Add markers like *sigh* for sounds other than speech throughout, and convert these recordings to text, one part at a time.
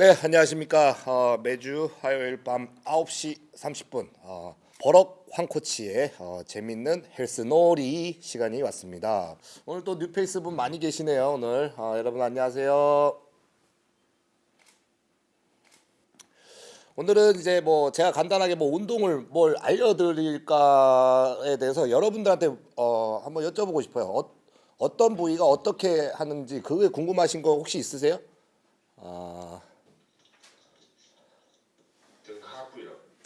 네, 안녕하십니까. 어, 매주 화요일 밤 9시 30분 어, 버럭 황코치의 어, 재밌는 헬스놀이 시간이 왔습니다. 오늘 또 뉴페이스 분 많이 계시네요. 오늘 어, 여러분 안녕하세요. 오늘은 이제 뭐 제가 간단하게 뭐 운동을 뭘 알려드릴까에 대해서 여러분들한테 어, 한번 여쭤보고 싶어요. 어, 어떤 부위가 어떻게 하는지 그게 궁금하신 거 혹시 있으세요? 아.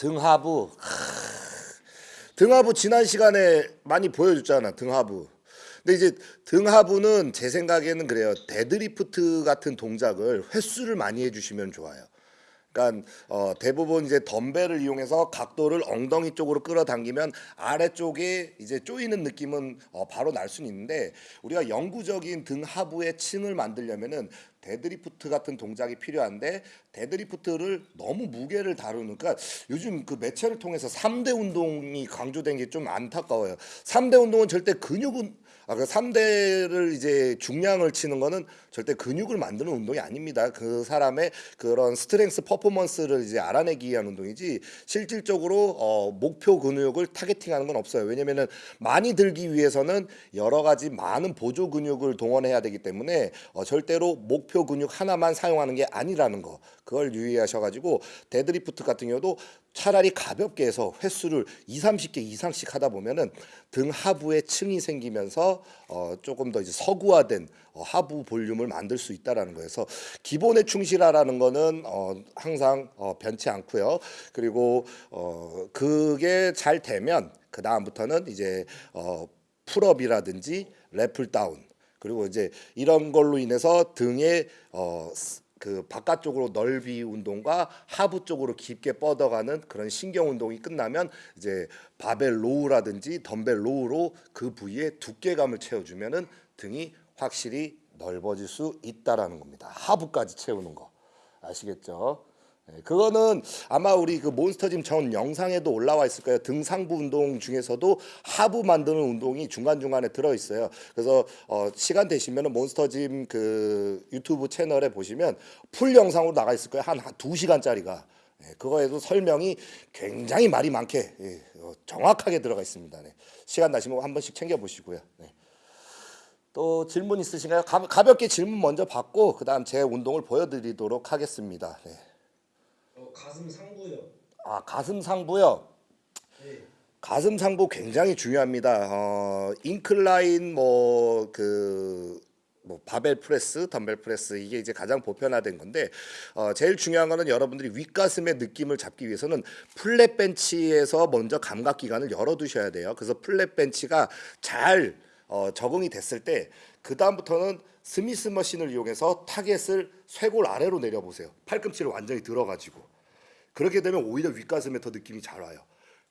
등하부. 크, 등하부 지난 시간에 많이 보여줬잖아 등하부. 근데 이제 등하부는 제 생각에는 그래요. 데드리프트 같은 동작을 횟수를 많이 해주시면 좋아요 그러니까 어, 대부분 이제 덤벨을 이용해서 각도를 엉덩이 쪽으로 끌어당기면 아래쪽에 이제 조이는 느낌은 어, 바로 날 수는 있는데 우리가 영구적인 등 하부의 층을 만들려면은 데드리프트 같은 동작이 필요한데 데드리프트를 너무 무게를 다루는 그러니까 요즘 그 매체를 통해서 3대 운동이 강조된 게 좀 안타까워요. 3대 운동은 절대 근육 은 아, 그 3대를 이제 중량을 치는 거는 절대 근육을 만드는 운동이 아닙니다. 그 사람의 그런 strength performance를 이제 알아내기 위한 운동이지 실질적으로 어, 목표 근육을 targeting하는 건 없어요. 왜냐면은 많이 들기 위해서는 여러 가지 많은 보조 근육을 동원해야 되기 때문에 어, 절대로 목표 근육 하나만 사용하는 게 아니라는 거. 그걸 유의하셔가지고 데드리프트 같은 경우도 차라리 가볍게 해서 횟수를 2, 30개 이상씩 하다 보면은 등 하부에 층이 생기면서 어 조금 더 이제 서구화된 어 하부 볼륨을 만들 수 있다라는 거에서 기본에 충실하라는 거는 어 항상 어 변치 않고요. 그리고 어 그게 잘 되면 그 다음부터는 이제 어 pull up이라든지 lat pull down 그리고 이제 이런 걸로 인해서 등에 어 그 바깥쪽으로 넓이 운동과 하부 쪽으로 깊게 뻗어가는 그런 신경 운동이 끝나면 이제 바벨 row라든지 덤벨 row로 그 부위에 두께감을 채워주면은 등이 확실히 넓어질 수 있다라는 겁니다. 하부까지 채우는 거 아시겠죠? 네, 그거는 아마 우리 그 몬스터짐 전 영상에도 올라와 있을 거예요. 등상부 운동 중에서도 하부 만드는 운동이 중간 중간에 들어 있어요. 그래서 어, 시간 되시면은 몬스터짐 그 유튜브 채널에 보시면 풀 영상으로 나가 있을 거예요. 한 두 시간짜리가. 예, 그거에도 설명이 굉장히 말이 많게 예, 어, 정확하게 들어가 있습니다. 네. 시간 나시면 한 번씩 챙겨 보시고요. 네. 또 질문 있으신가요? 가, 가볍게 질문 먼저 받고 그 다음 제 운동을 보여드리도록 하겠습니다. 네. 어, 가슴 상부요. 아 가슴 상부요. 네. 가슴 상부 굉장히 중요합니다. 어, incline 뭐그 뭐 바벨 프레스, 덤벨 프레스 이게 이제 가장 보편화된 건데 어, 제일 중요한 거는 여러분들이 윗가슴의 느낌을 잡기 위해서는 flat 벤치에서 먼저 감각 기관을 열어 두셔야 돼요. 그래서 flat 벤치가 잘 어, 적응이 됐을 때 그 다음부터는 Smith machine을 이용해서 target을 쇄골 아래로 내려보세요. 팔꿈치를 완전히 들어가지고 그렇게 되면 오히려 윗가슴에 더 느낌이 잘 와요.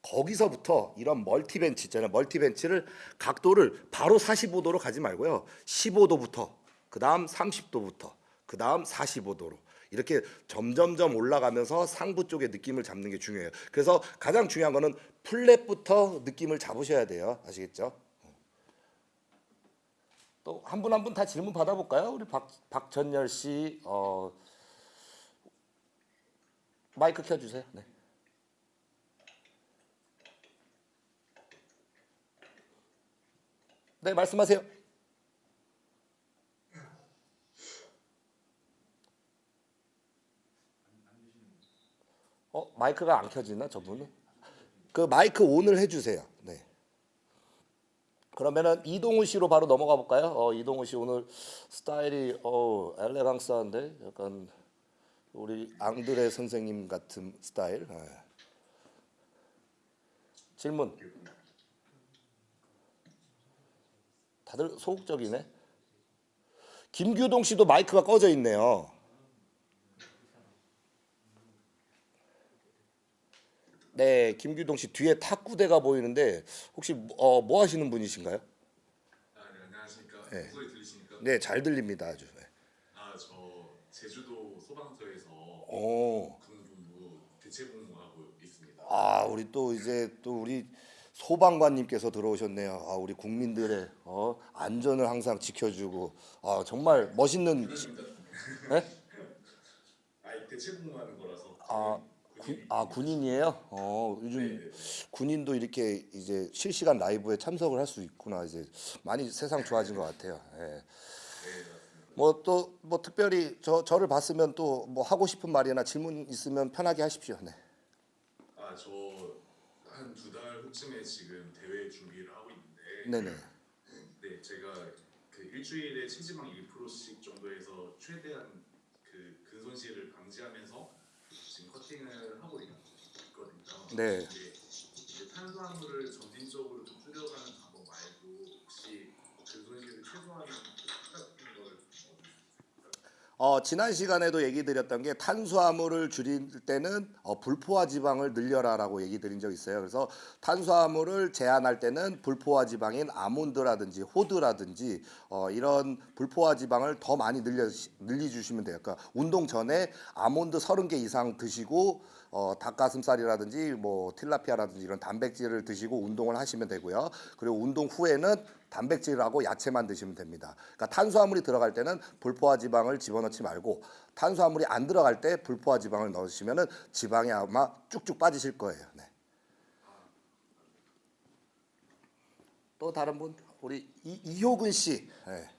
거기서부터 이런 multi 벤치 있잖아요. multi 벤치를 각도를 바로 45도로 가지 말고요. 15도부터 그 다음 30도부터 그 다음 45도로 이렇게 점점점 올라가면서 상부 쪽의 느낌을 잡는 게 중요해요. 그래서 가장 중요한 거는 플랫부터 느낌을 잡으셔야 돼요. 아시겠죠? 또 한 분 한 분 다 질문 받아볼까요? 우리 박 박전열 씨 어, 마이크 켜주세요. 네. 네 말씀하세요. 어 마이크가 안 켜지나 저분은? 그 마이크 온을 해주세요. 네. 그러면은 이동우 씨로 바로 넘어가 볼까요? 어, 이동우 씨 오늘 스타일이 어 엘레강스한데 약간 우리 앙드레 선생님 같은 스타일. 네. 질문. 다들 소극적이네. 김규동 씨도 마이크가 꺼져 있네요. 네, 김규동 씨 뒤에 탁구대가 보이는데 혹시 어, 뭐 하시는 분이신가요? 아, 네, 안녕하십니까. 네. 목소리 들리십니까? 네, 잘 들립니다. 아주. 네. 아, 저 제주도 소방서에서 오. 대체 복무 하고 있습니다. 아, 우리 또 이제 또 우리 소방관님께서 들어오셨네요. 아, 우리 국민들의 어, 안전을 항상 지켜주고 아, 정말 멋있는 지- 네? *laughs* 아이 대체 복무하는 거라서. 아, 군, 아 군인이에요? 어 요즘 네, 네. 군인도 이렇게 이제 실시간 라이브에 참석을 할 수 있구나 이제 많이 세상 좋아진 것 같아요. 예. 네. 뭐또뭐 특별히 저 저를 봤으면 또 뭐 하고 싶은 말이나 질문 있으면 편하게 하십시오. 네. 아, 저 한 두 달 후쯤에 지금 대회 준비를 하고 있는데 네네. 네, 제가 그 일주일에 체지방 1%씩 정도에서 최대한 그 근손실을 방지하면서 지금 커팅을 하고 있- 있거든요. 네. 이제 탄수화물을 점진적으로 좀 줄여가는 방법 말고 혹시 근손실을 최소화하는 팁 같은 걸 어, 지난 시간에도 얘기 드렸던 게 탄수화물을 줄일 때는 어, 불포화 지방을 늘려라라고 얘기 드린 적 있어요. 그래서 탄수화물을 제한할 때는 불포화 지방인 아몬드라든지 호두라든지 어, 이런 불포화 지방을 더 많이 늘려 늘려 주시면 돼요. 그러니까 운동 전에 아몬드 30개 이상 드시고 어, 닭가슴살이라든지 뭐 틸라피아라든지 이런 단백질을 드시고 운동을 하시면 되고요. 그리고 운동 후에는 단백질하고 야채만 드시면 됩니다. 그러니까 탄수화물이 들어갈 때는 불포화 지방을 집어넣지 말고 탄수화물이 안 들어갈 때 불포화 지방을 넣으시면 은 지방이 아마 쭉쭉 빠지실 거예요. 네. 또 다른 분 우리 이, 이효근 씨. 네.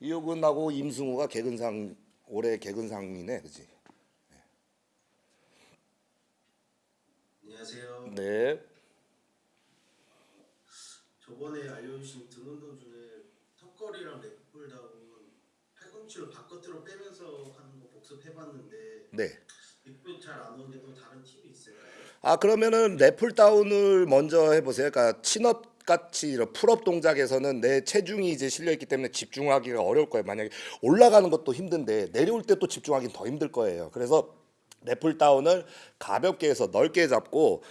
이효근하고 임승우가 개근상 올해 개근상이네, 그지? 안녕하세요. 네. 저번에 알려주신 등 운동 중에 턱걸이랑 렉풀다운 팔꿈치로 바깥으로 빼면서 하는 거 복습해봤는데 네. 잘안 오는데도 다른 팁이 있을까요? 아 그러면은 lat pull down을 먼저 해보세요. 그러니까 chin up 같이 이런 pull up 동작에서는 내 체중이 이제 실려 있기 때문에 집중하기가 어려울 거예요. 만약에 올라가는 것도 힘든데 내려올 때 또 집중하기는 더 힘들 거예요. 그래서 lat pull down을 가볍게 해서 넓게 잡고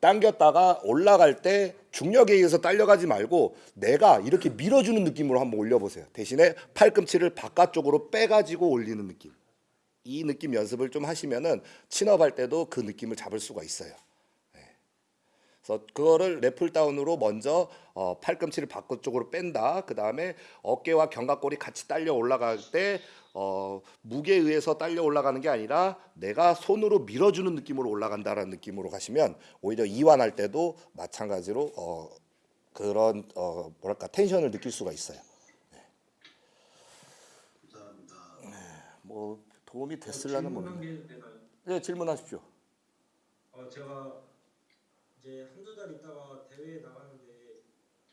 당겼다가 올라갈 때 중력에 의해서 딸려가지 말고 내가 이렇게 밀어주는 느낌으로 한번 올려보세요. 대신에 팔꿈치를 바깥쪽으로 빼가지고 올리는 느낌. 이 느낌 연습을 좀 하시면은 친업할 때도 그 느낌을 잡을 수가 있어요. 네. 그래서 그거를 래플 다운으로 먼저 어, 팔꿈치를 바깥 쪽으로 뺀다. 그 다음에 어깨와 견갑골이 같이 딸려 올라갈 때 어, 무게에 의해서 딸려 올라가는 게 아니라 내가 손으로 밀어주는 느낌으로 올라간다라는 느낌으로 가시면 오히려 이완할 때도 마찬가지로 어, 그런 어, 뭐랄까 텐션을 느낄 수가 있어요. 감사합니다. 뭐 도움이 됐을라는 모르겠네요. 네, 질문하십시오. 어, 제가 이제 한두 달 있다가 대회에 나가는데 혹시 그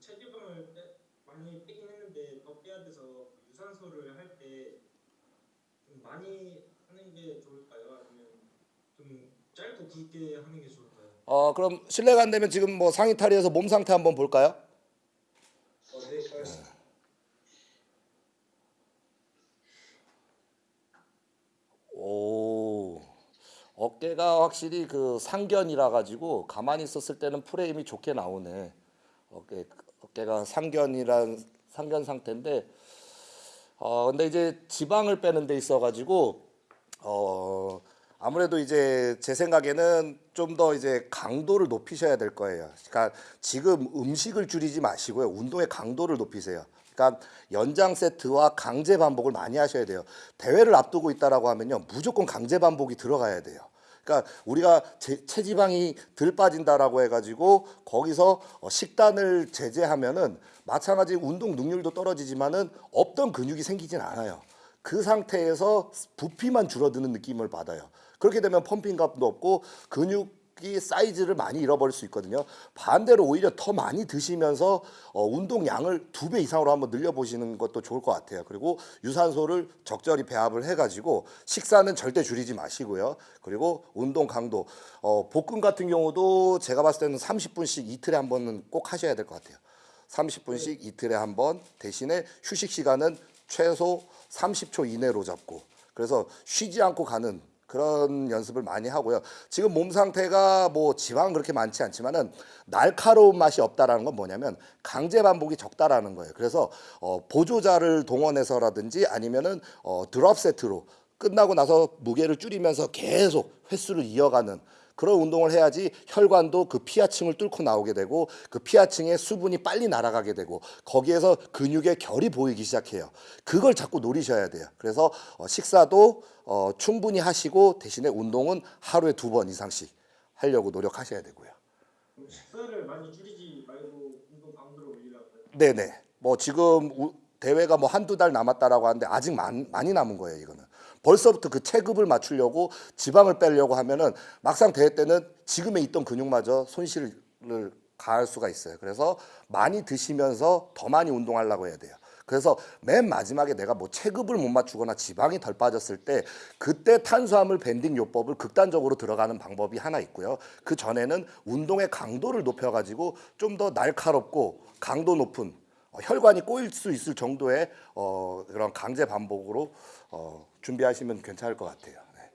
체지방을 빼, 많이 빼긴 했는데 더 빼야 돼서 유산소를 할 때 좀 많이 하는 게 좋을까요? 아니면 좀 짧고 굵게 하는 게 좋을까요? 어 그럼 실례가 안 되면 지금 뭐 상의 탈의해서 몸 상태 한번 볼까요? 어, 네, 알겠습니다. 오 어깨가 확실히 그 상견이라 가지고 가만히 있었을 때는 프레임이 좋게 나오네. 어깨 어깨가 상견이란 상견 상태인데 어 근데 이제 지방을 빼는 데 있어 가지고 어 아무래도 이제 제 생각에는 좀 더 이제 강도를 높이셔야 될 거예요. 그러니까 지금 음식을 줄이지 마시고요. 운동의 강도를 높이세요. 그러니까 연장 세트와 강제 반복을 많이 하셔야 돼요. 대회를 앞두고 있다라고 하면요. 무조건 강제 반복이 들어가야 돼요. 그러니까 우리가 제, 체지방이 덜 빠진다라고 해가지고 거기서 어, 식단을 제재하면은 마찬가지 운동 능률도 떨어지지만은 없던 근육이 생기진 않아요. 그 상태에서 부피만 줄어드는 느낌을 받아요. 그렇게 되면 펌핑감도 없고 근육 이 사이즈를 많이 잃어버릴 수 있거든요. 반대로 오히려 더 많이 드시면서 어, 운동 양을 두 배 이상으로 한번 늘려보시는 것도 좋을 것 같아요. 그리고 유산소를 적절히 배합을 해가지고 식사는 절대 줄이지 마시고요. 그리고 운동 강도, 어, 복근 같은 경우도 제가 봤을 때는 30분씩 이틀에 한 번은 꼭 하셔야 될 것 같아요. 30분씩 이틀에 한 번 대신에 휴식 시간은 최소 30초 이내로 잡고 그래서 쉬지 않고 가는 그런 연습을 많이 하고요. 지금 몸 상태가 뭐 지방은 그렇게 많지 않지만은 날카로운 맛이 없다라는 건 뭐냐면 강제 반복이 적다라는 거예요. 그래서 어, 보조자를 동원해서라든지 아니면은 어, 드롭 세트로 끝나고 나서 무게를 줄이면서 계속 횟수를 이어가는 그런 운동을 해야지 혈관도 그 피하층을 뚫고 나오게 되고 그 피하층에 수분이 빨리 날아가게 되고 거기에서 근육의 결이 보이기 시작해요. 그걸 자꾸 노리셔야 돼요. 그래서 어, 식사도 어, 충분히 하시고 대신에 운동은 하루에 두 번 이상씩 하려고 노력하셔야 되고요. 식사를 많이 줄이지 말고 운동 강도를 올리라고요. 네네. 뭐 지금 우- 대회가 뭐 한두 달 남았다라고 하는데 아직 많, 많이 남은 거예요, 이거는. 벌써부터 그 체급을 맞추려고 지방을 빼려고 하면은 막상 대회 때는 지금에 있던 근육마저 손실을 가할 수가 있어요. 그래서 많이 드시면서 더 많이 운동하려고 해야 돼요. 그래서 맨 마지막에 내가 뭐 체급을 못 맞추거나 지방이 덜 빠졌을 때 그때 탄수화물 밴딩 요법을 극단적으로 들어가는 방법이 하나 있고요. 그 전에는 운동의 강도를 높여가지고 좀 더 날카롭고 강도 높은 어, 혈관이 꼬일 수 있을 정도의 어, 그런 강제 반복으로 어, 준비하시면 괜찮을 것 같아요. 네.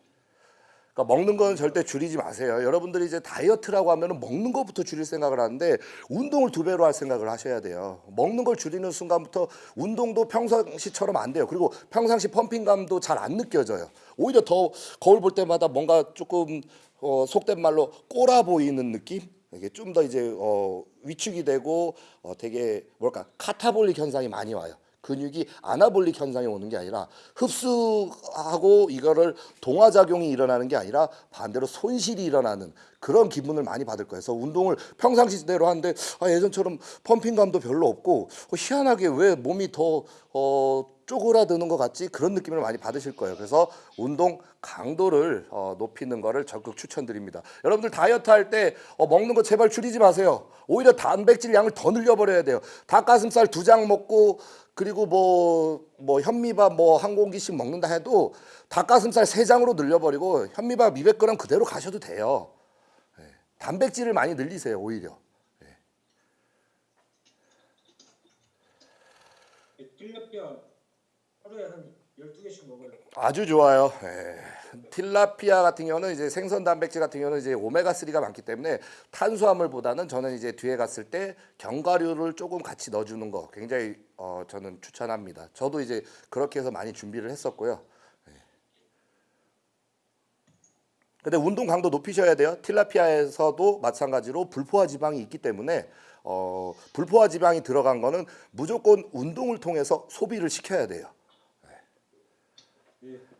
그러니까 먹는 건 절대 줄이지 마세요. 여러분들이 이제 다이어트라고 하면은 먹는 것부터 줄일 생각을 하는데 운동을 두 배로 할 생각을 하셔야 돼요. 먹는 걸 줄이는 순간부터 운동도 평상시처럼 안 돼요. 그리고 평상시 펌핑감도 잘 안 느껴져요. 오히려 더 거울 볼 때마다 뭔가 조금 어, 속된 말로 꼬라 보이는 느낌? 이게 좀 더 이제 어, 위축이 되고 어, 되게 뭘까 카타볼릭 현상이 많이 와요. 근육이 아나볼릭 현상이 오는 게 아니라 흡수하고 이거를 동화작용이 일어나는 게 아니라 반대로 손실이 일어나는 그런 기분을 많이 받을 거예요. 그래서 운동을 평상시대로 하는데 아, 예전처럼 펌핑감도 별로 없고 어, 희한하게 왜 몸이 더 어, 쪼그라드는 것 같지 그런 느낌을 많이 받으실 거예요. 그래서 운동 강도를 어, 높이는 거를 적극 추천드립니다. 여러분들 다이어트 할때 어, 먹는 거 제발 줄이지 마세요. 오히려 단백질 양을 더 늘려버려야 돼요. 닭가슴살 두 장 먹고 그리고 뭐, 뭐 현미밥 뭐 한 공기씩 먹는다 해도 닭가슴살 세 장으로 늘려버리고 현미밥 200g 그대로 가셔도 돼요. 예. 단백질을 많이 늘리세요 오히려. tilapia 하루에 한 12개씩 먹어요. 아주 좋아요. 예. 틸라피아 같은 경우는 이제 생선 단백질 같은 경우는 이제 오메가 3가 많기 때문에 탄수화물보다는 저는 이제 뒤에 갔을 때 견과류를 조금 같이 넣어주는 거 굉장히 어, 저는 추천합니다. 저도 이제 그렇게 해서 많이 준비를 했었고요. 예. 근데 운동 강도 높이셔야 돼요. 틸라피아에서도 마찬가지로 불포화 지방이 있기 때문에 어, 불포화 지방이 들어간 거는 무조건 운동을 통해서 소비를 시켜야 돼요. 예.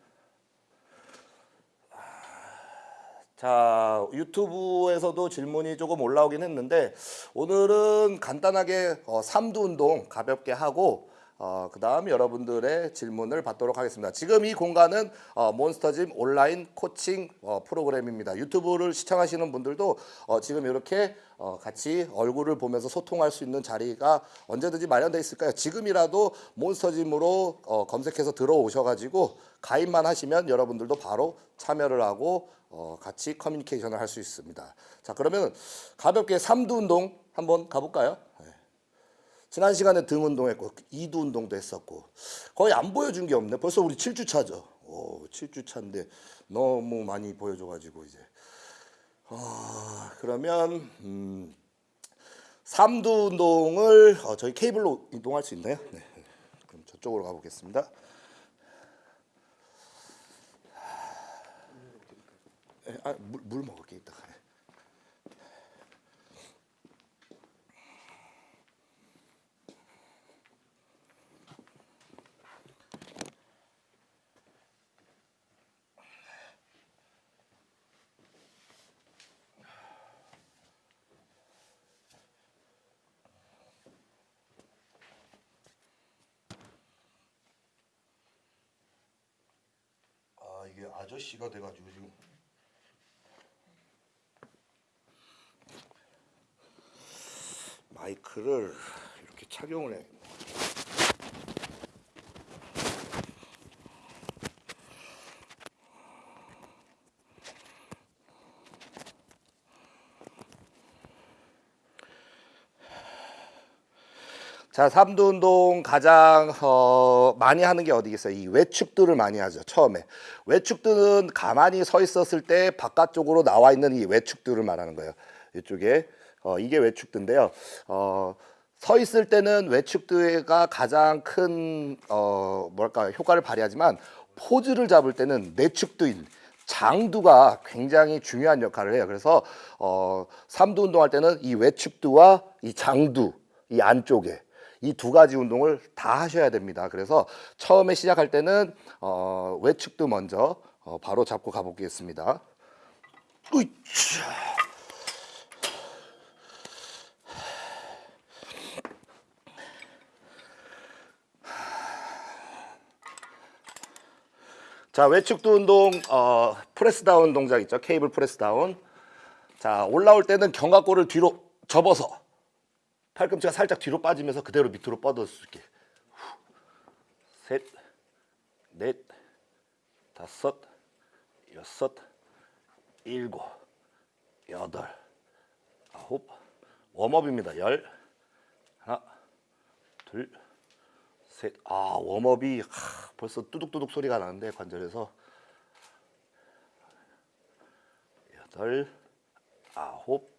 자 유튜브에서도 질문이 조금 올라오긴 했는데 오늘은 간단하게 어, 삼두 운동 가볍게 하고 어, 그 다음 여러분들의 질문을 받도록 하겠습니다. 지금 이 공간은 어, 몬스터짐 온라인 코칭 어, 프로그램입니다. 유튜브를 시청하시는 분들도 어, 지금 이렇게 어, 같이 얼굴을 보면서 소통할 수 있는 자리가 언제든지 마련되어 있을까요? 지금이라도 몬스터짐으로 어, 검색해서 들어오셔가지고 가입만 하시면 여러분들도 바로 참여를 하고 어, 같이 커뮤니케이션을 할 수 있습니다. 자 그러면 가볍게 삼두 운동 한번 가볼까요? 네. 지난 시간에 등 운동했고 이두 운동도 했었고 거의 안 보여준 게 없네. 벌써 우리 7주 차죠. 오, 7주 차인데 너무 많이 보여줘 가지고 이제 어, 그러면 음, 삼두 운동을 어, 저희 케이블로 이동할 수 있나요? 네. 그럼 저쪽으로 가보겠습니다. 에, 아, 물, 물 먹을게 이따가. 8시가 돼가지고 지금. 마이크를 이렇게 착용을 해. 자, 삼두 운동 가장 어, 많이 하는 게 어디겠어요? 이 외축들을 많이 하죠. 처음에 외축들은 가만히 서 있었을 때 바깥쪽으로 나와 있는 이 외축들을 말하는 거예요. 이쪽에 어, 이게 외축드인데요. 어, 서 있을 때는 외축드가 가장 큰 어, 뭐랄까 효과를 발휘하지만 포즈를 잡을 때는 내축드인 장두가 굉장히 중요한 역할을 해요. 그래서 어, 삼두 운동할 때는 이 외측두와 이 장두 이 안쪽에 이 두 가지 운동을 다 하셔야 됩니다. 그래서 처음에 시작할 때는 어, 외측두 먼저 어, 바로 잡고 가보겠습니다. 으이차. 자 외측두 운동 어, press down 동작 있죠 케이블 press down 자 올라올 때는 견갑골을 뒤로 접어서 팔꿈치가 살짝 뒤로 빠지면서 그대로 밑으로 있게. 셋, 넷, 다섯, 여섯, 일곱, 여덟, 아홉. 웜업입니다. 열. 하나 둘 셋. 아 웜업이 하, 벌써 뚜둑뚜둑 소리가 나는데 관절에서. 여덟 아홉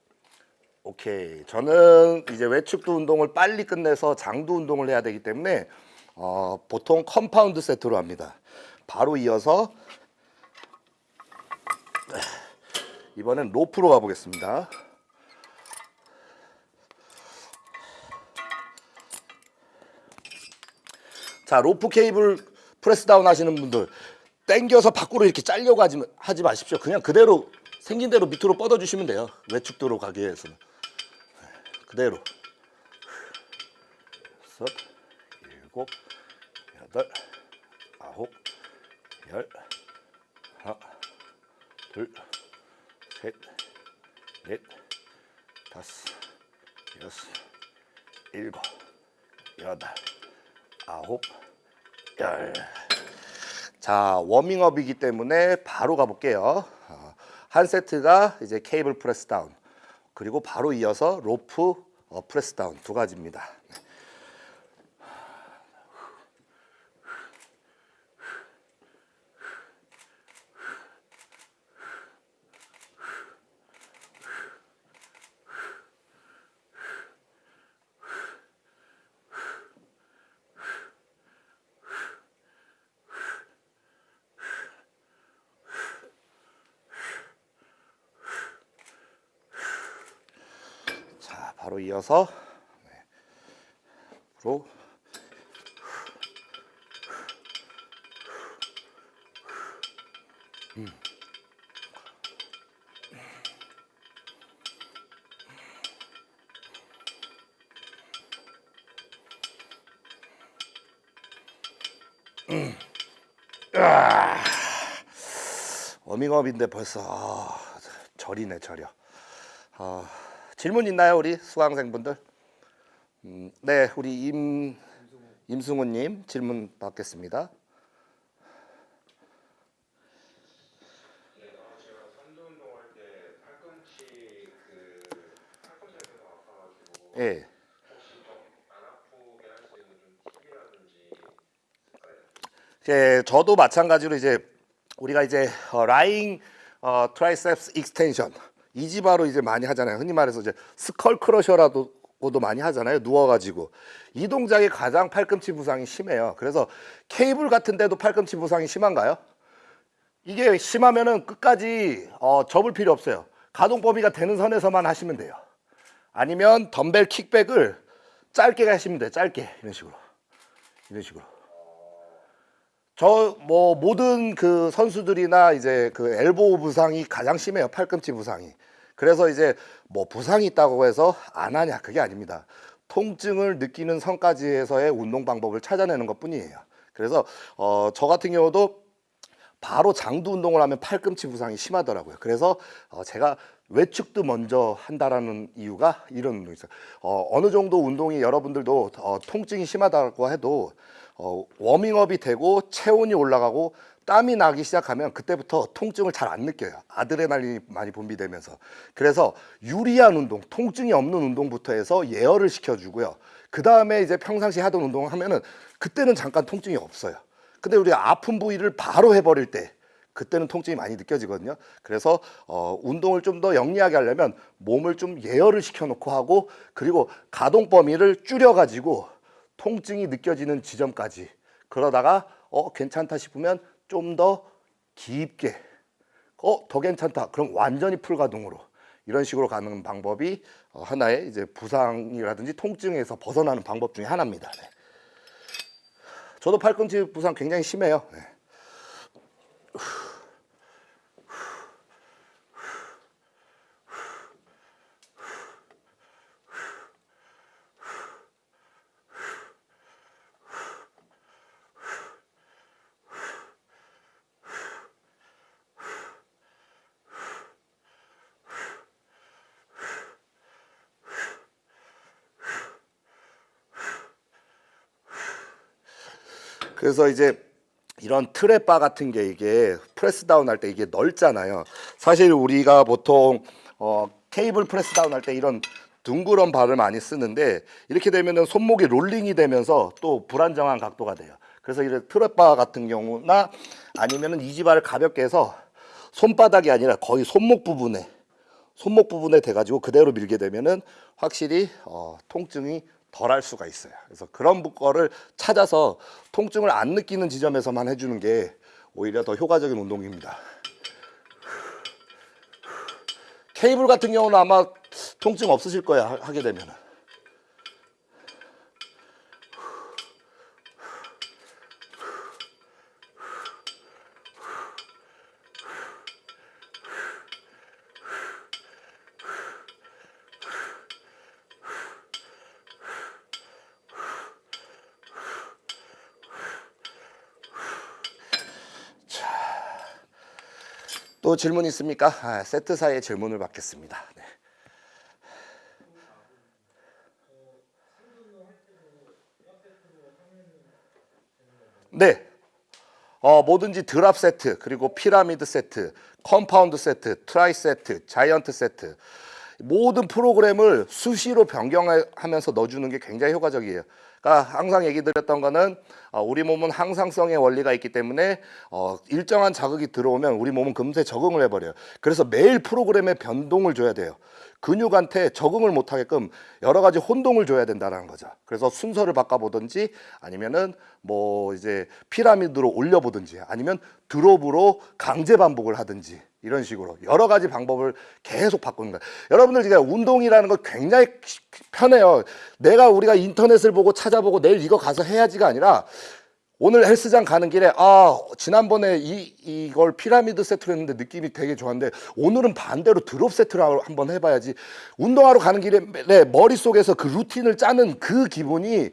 오케이. 저는 이제 외측두 운동을 빨리 끝내서 장두 운동을 해야 되기 때문에 어, 보통 compound 세트로 합니다. 바로 이어서 이번엔 로프로 가보겠습니다. 자 로프 케이블 press down 하시는 분들 당겨서 밖으로 이렇게 잘려고 하지, 하지 마십시오. 그냥 그대로 생긴 대로 밑으로 뻗어 주시면 돼요. 외축도로 가기 위해서는 그대로 여섯 일곱 여덟 아홉 열 하나 둘 셋 넷 다섯 여섯 일곱 여덟 아홉 열. 자 워밍업이기 때문에 바로 가볼게요. 어, 한 세트가 이제 케이블 press down 그리고 바로 이어서 로프 어, press down 두 가지입니다. 네. 네. 앞으로 음. 아. 워밍업인데 벌써 아, 절이네 절여. 아, 질문 있나요 우리 수강생분들? 음, 네 우리 임 임승우님 질문 받겠습니다. 때 팔꿈치 그 예. 예, 저도 마찬가지로 이제 우리가 이제 어, lying 어, triceps extension EZ bar로 이제 많이 하잖아요. 흔히 말해서 이제 skull crusher라고도 많이 하잖아요. 누워가지고 이 동작이 가장 팔꿈치 부상이 심해요. 그래서 케이블 같은 데도 팔꿈치 부상이 심한가요? 이게 심하면은 끝까지 어, 접을 필요 없어요. 가동 범위가 되는 선에서만 하시면 돼요. 아니면 덤벨 kickback을 짧게 하시면 돼요. 짧게 이런 식으로 이런 식으로. 저 뭐 모든 그 선수들이나 이제 그 엘보 부상이 가장 심해요 팔꿈치 부상이 그래서 이제 뭐 부상이 있다고 해서 안 하냐 그게 아닙니다 통증을 느끼는 선까지에서의 운동 방법을 찾아내는 것 뿐이에요 그래서 어 저 같은 경우도 바로 장두 운동을 하면 팔꿈치 부상이 심하더라고요. 그래서 어 제가 외축도 먼저 한다라는 이유가 이런 운동이 있어요. 어 어느 정도 운동이 여러분들도 어 통증이 심하다고 해도 어 워밍업이 되고 체온이 올라가고 땀이 나기 시작하면 그때부터 통증을 잘 안 느껴요. 아드레날린이 많이 분비되면서. 그래서 유리한 운동, 통증이 없는 운동부터 해서 예열을 시켜주고요. 그 다음에 이제 평상시 하던 운동을 하면은 그때는 잠깐 통증이 없어요. 근데 우리 아픈 부위를 바로 해버릴 때 그때는 통증이 많이 느껴지거든요. 그래서 어, 운동을 좀 더 영리하게 하려면 몸을 좀 예열을 시켜놓고 하고 그리고 가동 범위를 줄여가지고 통증이 느껴지는 지점까지 그러다가 어 괜찮다 싶으면 좀 더 깊게 어 더 괜찮다. 그럼 완전히 풀가동으로 이런 식으로 가는 방법이 어, 하나의 이제 부상이라든지 통증에서 벗어나는 방법 중에 하나입니다. 네. 저도 팔꿈치 부상 굉장히 심해요. 네. 그래서 이제 이런 trap bar 같은 게 이게 press down 할 때 이게 넓잖아요. 사실 우리가 보통 어, 케이블 press down 할 때 이런 둥그런 바를 많이 쓰는데 이렇게 되면은 손목이 롤링이 되면서 또 불안정한 각도가 돼요. 그래서 이런 trap bar 같은 경우나 아니면은 EZ bar를 가볍게 해서 손바닥이 아니라 거의 손목 부분에 손목 부분에 돼가지고 그대로 밀게 되면은 확실히 어, 통증이 덜 할 수가 있어요. 그래서 그런 거를 찾아서 통증을 안 느끼는 지점에서만 해주는 게 오히려 더 효과적인 운동입니다. 케이블 같은 경우는 아마 통증 없으실 거야 하- 하게 되면은. 또 질문 있습니까? 아, 세트 사이에 질문을 받겠습니다. 네. 네. 어, 뭐든지 drop 세트, 그리고 피라미드 세트, compound 세트, tri 세트, giant 세트 모든 프로그램을 수시로 변경하면서 넣어주는 게 굉장히 효과적이에요. 그러니까 항상 얘기 드렸던 거는 어, 우리 몸은 항상성의 원리가 있기 때문에 어, 일정한 자극이 들어오면 우리 몸은 금세 적응을 해버려요. 그래서 매일 프로그램에 변동을 줘야 돼요. 근육한테 적응을 못하게끔 여러 가지 혼동을 줘야 된다는 거죠. 그래서 순서를 바꿔보든지 아니면은 뭐 이제 피라미드로 올려보든지 아니면 드롭으로 강제 반복을 하든지 이런 식으로 여러 가지 방법을 계속 바꾸는 거예요. 여러분들 지금 운동이라는 거 굉장히 편해요. 내가 우리가 인터넷을 보고 찾아보고 내일 이거 가서 해야지가 아니라 오늘 헬스장 가는 길에 아 지난번에 이 이걸 피라미드 세트로 했는데 느낌이 되게 좋았는데 오늘은 반대로 drop 세트로 한번 해봐야지 운동하러 가는 길에 내 머릿속에서 그 루틴을 짜는 그 기분이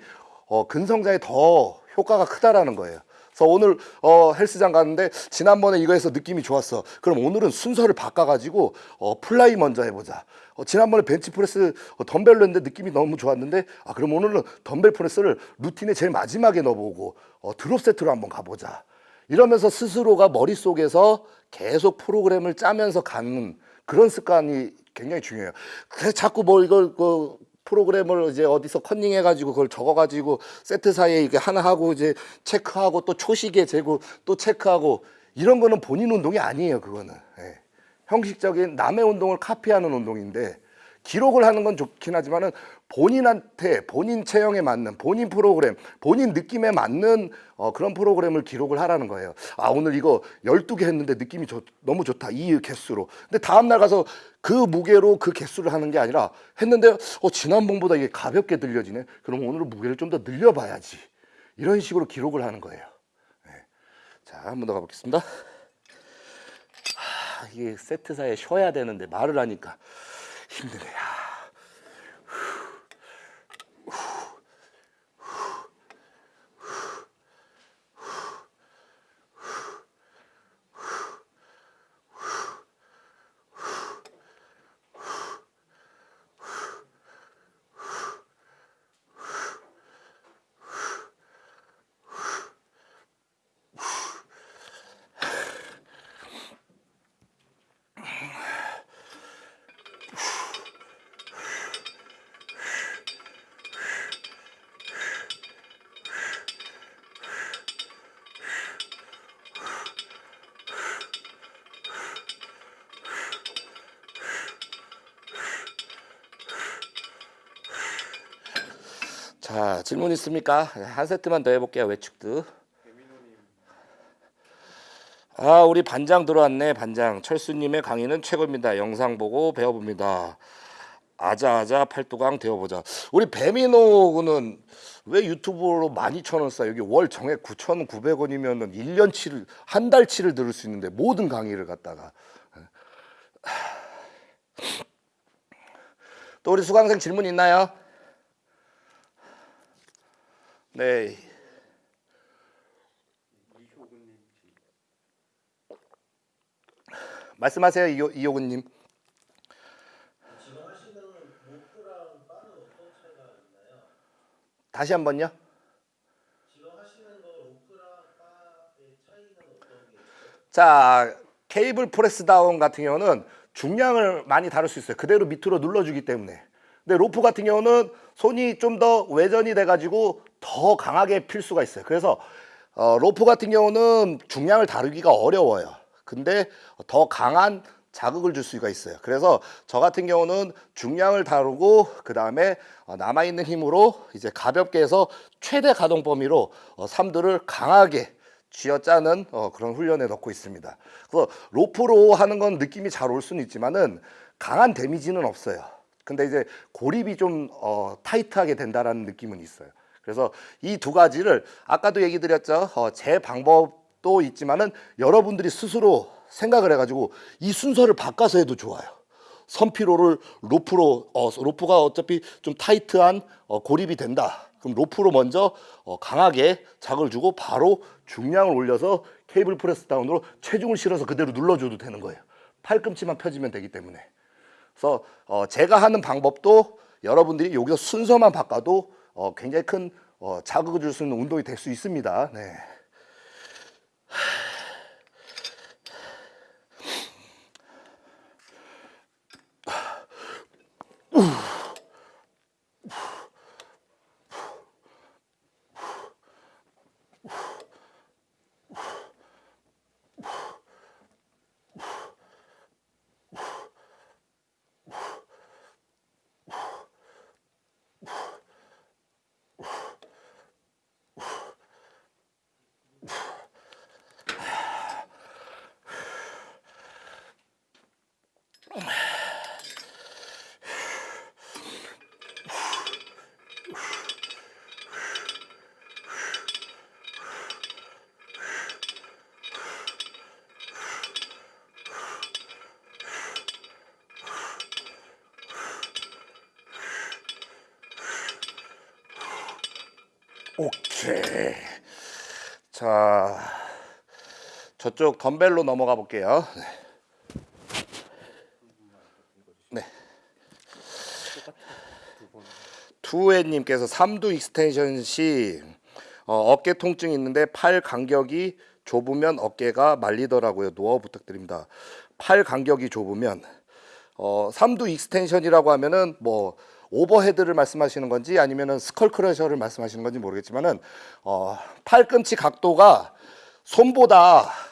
어, 근성장에 더 효과가 크다라는 거예요. 그래서 오늘 어, 헬스장 갔는데 지난번에 이거 해서 느낌이 좋았어. 그럼 오늘은 순서를 바꿔가지고 어, fly 먼저 해보자. 어, 지난번에 벤치프레스 어, 덤벨로 했는데 느낌이 너무 좋았는데 아 그럼 오늘은 덤벨 프레스를 루틴의 제일 마지막에 넣어보고 어, drop 세트로 한번 가보자. 이러면서 스스로가 머릿속에서 계속 프로그램을 짜면서 가는 그런 습관이 굉장히 중요해요. 그래서 자꾸 뭐 이걸 그 프로그램을 이제 어디서 컨닝 해 가지고 그걸 적어 가지고 세트 사이에 이게 하나 하고 이제 체크하고 또 초시계 재고 또 체크하고 이런 거는 본인 운동이 아니에요. 그거는 예. 형식적인 남의 운동을 카피하는 운동인데 기록을 하는 건 좋긴 하지만은 본인한테 본인 체형에 맞는 본인 프로그램 본인 느낌에 맞는 어, 그런 프로그램을 기록을 하라는 거예요. 아 오늘 이거 12개 했는데 느낌이 좋- 너무 좋다 이 개수로. 근데 다음날 가서 그 무게로 그 개수를 하는 게 아니라 했는데 어 지난번보다 이게 가볍게 들려지네? 그럼 오늘은 무게를 좀 더 늘려봐야지. 이런 식으로 기록을 하는 거예요. 네. 자 한 번 더 가보겠습니다. 아, 이게 세트 사이에 쉬어야 되는데 말을 하니까 힘드네요. 있습니까? 한 세트만 더 해볼게요 외축도. 아 우리 반장 들어왔네 반장. 철수님의 강의는 최고입니다. 영상 보고 배워봅니다. 아자아자 팔도강 되어보자. 우리 배민호는 왜 유튜브로 12,000원 싸? 여기 월 정액 9,900원이면 은 1년치를 한 달치를 들을 수 있는데 모든 강의를 갖다가. 또 우리 수강생 질문 있나요? 네 말씀하세요 이호, 있나요? 다시 게 있어요? 자 cable press down 같은 경우는 중량을 많이 다룰 수 있어요 그대로 밑으로 눌러주기 때문에 근데 로프 같은 경우는 손이 좀 더 외전이 돼 가지고 더 강하게 필 수가 있어요 그래서 어, 로프 같은 경우는 중량을 다루기가 어려워요 근데 더 강한 자극을 줄 수가 있어요 그래서 저 같은 경우는 중량을 다루고 그 다음에 남아있는 힘으로 이제 가볍게 해서 최대 가동 범위로 어, 삼두를 강하게 쥐어짜는 어, 그런 훈련에 넣고 있습니다. 그래서 로프로 하는 건 느낌이 잘 올 수는 있지만은 강한 데미지는 없어요. 근데 이제 고립이 좀 어, 타이트하게 된다라는 느낌은 있어요. 그래서 이 두 가지를 아까도 얘기 드렸죠. 어, 제 방법도 있지만은 여러분들이 스스로 생각을 해가지고 이 순서를 바꿔서 해도 좋아요. 선피로를 로프로 어, 로프가 어차피 좀 타이트한 어, 고립이 된다. 그럼 로프로 먼저 어, 강하게 자극을 주고 바로 중량을 올려서 케이블 프레스 다운으로 체중을 실어서 그대로 눌러줘도 되는 거예요. 팔꿈치만 펴지면 되기 때문에. 그래서 어, 제가 하는 방법도 여러분들이 여기서 순서만 바꿔도 어, 굉장히 큰 어, 자극을 줄 수 있는 운동이 될 수 있습니다. 네. 오케이. 자, 저쪽 덤벨로 넘어가 볼게요. 네. 네. 투에님께서 삼두 extension 시 어, 어깨 통증이 있는데 팔 간격이 좁으면 어깨가 말리더라고요. 노하우 부탁드립니다. 팔 간격이 좁으면 어, 삼두 extension이라고 하면은 뭐 overhead를 말씀하시는 건지 아니면은 skull crusher를 말씀하시는 건지 모르겠지만은 어, 팔꿈치 각도가 손보다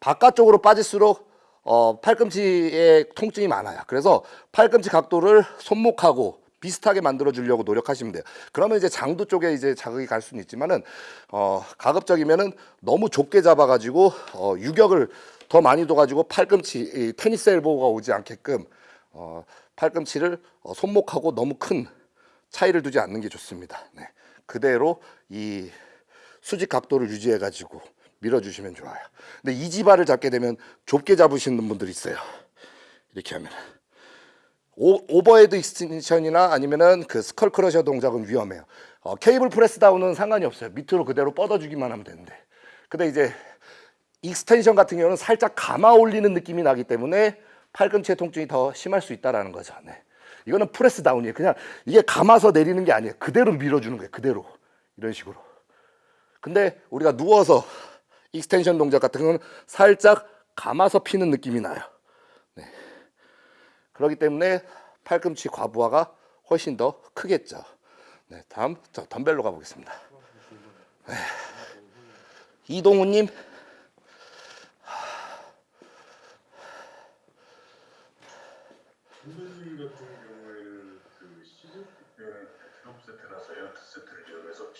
바깥쪽으로 빠질수록 어, 팔꿈치에 통증이 많아요. 그래서 팔꿈치 각도를 손목하고 비슷하게 만들어 주려고 노력하시면 돼요. 그러면 이제 장두 쪽에 이제 자극이 갈 수는 있지만은 어, 가급적이면은 너무 좁게 잡아 가지고 어, 유격을 더 많이 둬 가지고 팔꿈치 이 tennis elbow가 오지 않게끔 어, 팔꿈치를 어, 손목하고 너무 큰 차이를 두지 않는 게 좋습니다. 네. 그대로 이 수직 각도를 유지해 가지고 밀어주시면 좋아요. 근데 EZ bar를 잡게 되면 좁게 잡으시는 분들이 있어요. 이렇게 하면 오, overhead extension이나 아니면은 그 skull crusher 동작은 위험해요. 어, cable press down은 상관이 없어요. 밑으로 그대로 뻗어주기만 하면 되는데. 근데 이제 extension 같은 경우는 살짝 감아 올리는 느낌이 나기 때문에 팔꿈치의 통증이 더 심할 수 있다라는 거죠. 네. 이거는 press down이에요. 그냥 이게 감아서 내리는 게 아니에요. 그대로 밀어주는 거예요. 그대로 이런 식으로. 근데 우리가 누워서 extension 동작 같은 경우는 살짝 감아서 피는 느낌이 나요. 네. 그렇기 때문에 팔꿈치 과부하가 훨씬 더 크겠죠. 네, 다음 저 덤벨로 가보겠습니다. 네. 이동우님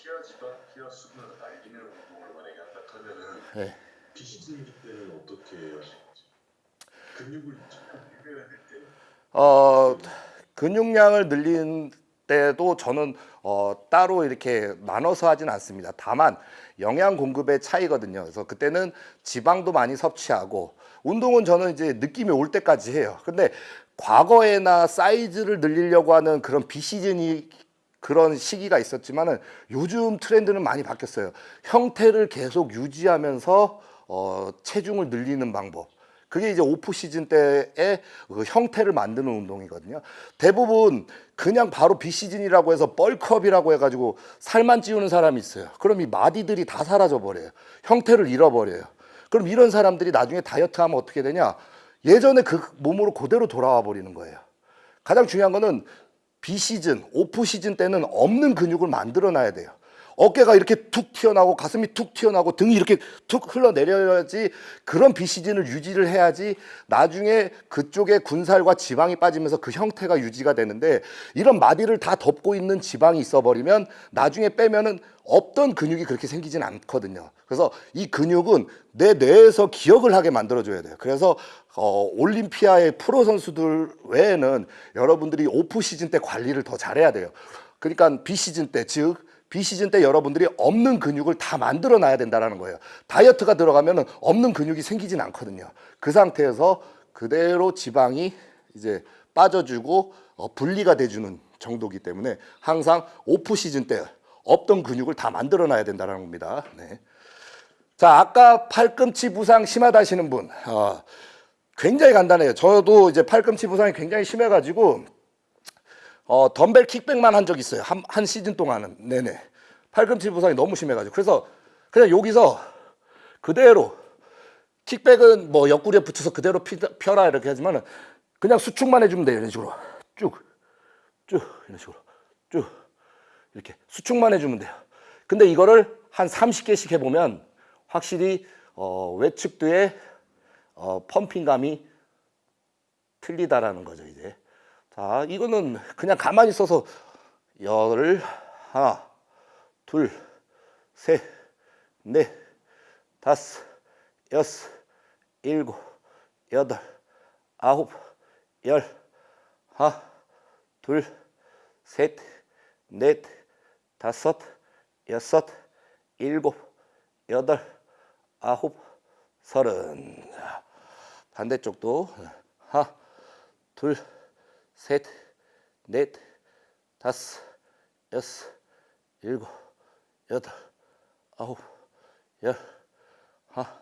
피하 지방, 피하 수분을 날리는 운동을 만약에 한다 하면은 네. 비시즌일 때는 어떻게 근육을 비벼야 될 때 어, 근육량을 늘린 때도 저는 어, 따로 이렇게 나눠서 하진 않습니다. 다만 영양 공급의 차이거든요. 그래서 그때는 지방도 많이 섭취하고 운동은 저는 이제 느낌이 올 때까지 해요. 근데 과거에나 사이즈를 늘리려고 하는 그런 비시즌이 그런 시기가 있었지만은 요즘 트렌드는 많이 바뀌었어요. 형태를 계속 유지하면서 어, 체중을 늘리는 방법. 그게 이제 오프 시즌 때의 그 형태를 만드는 운동이거든요. 대부분 그냥 바로 비시즌이라고 해서 뻘컵이라고 해가지고 살만 찌우는 사람이 있어요. 그럼 이 마디들이 다 사라져 버려요. 형태를 잃어버려요. 그럼 이런 사람들이 나중에 다이어트 하면 어떻게 되냐? 예전에 그 몸으로 그대로 돌아와 버리는 거예요. 가장 중요한 거는 비시즌, 오프 시즌 때는 없는 근육을 만들어 놔야 돼요. 어깨가 이렇게 툭 튀어나오고 가슴이 툭 튀어나오고 등이 이렇게 툭 흘러내려야지 그런 비시즌을 유지를 해야지 나중에 그쪽에 군살과 지방이 빠지면서 그 형태가 유지가 되는데 이런 마디를 다 덮고 있는 지방이 있어 버리면 나중에 빼면은 없던 근육이 그렇게 생기진 않거든요. 그래서 이 근육은 내 뇌에서 기억을 하게 만들어줘야 돼요. 그래서 어, 올림피아의 프로 선수들 외에는 여러분들이 오프 시즌 때 관리를 더 잘해야 돼요. 그러니까 비시즌 때, 즉 비시즌 때 여러분들이 없는 근육을 다 만들어 놔야 된다는 거예요. 다이어트가 들어가면 없는 근육이 생기진 않거든요. 그 상태에서 그대로 지방이 이제 빠져주고 어, 분리가 돼주는 정도기 때문에 항상 오프 시즌 때 없던 근육을 다 만들어 놔야 된다는 겁니다. 네. 자, 아까 팔꿈치 부상 심하다 하시는 분. 어, 굉장히 간단해요. 저도 이제 팔꿈치 부상이 굉장히 심해가지고 어, 덤벨 킥백만 한 적 있어요. 한, 한 시즌 동안은. 네네. 팔꿈치 부상이 너무 심해가지고. 그래서 그냥 여기서 그대로 킥백은 뭐 옆구리에 붙여서 그대로 피, 펴라 이렇게 하지만은 그냥 수축만 해주면 돼요. 이런 식으로. 쭉, 쭉, 이런 식으로. 쭉. 이렇게 수축만 해주면 돼요. 근데 이거를 한 30개씩 해보면 확실히 어, 외측도의 어, 펌핑감이 틀리다라는 거죠, 이제. 자, 이거는 그냥 가만히 있어서 열 하나, 둘, 셋, 넷, 다섯, 여섯, 일곱, 여덟, 아홉, 열, 하나, 둘, 셋, 넷, 다섯, 여섯, 일곱, 여덟, 아홉, 서른. 자, 반대쪽도 하나, 둘, 셋, 넷, 다섯, 여섯, 일곱, 여덟, 아홉, 열, 하나,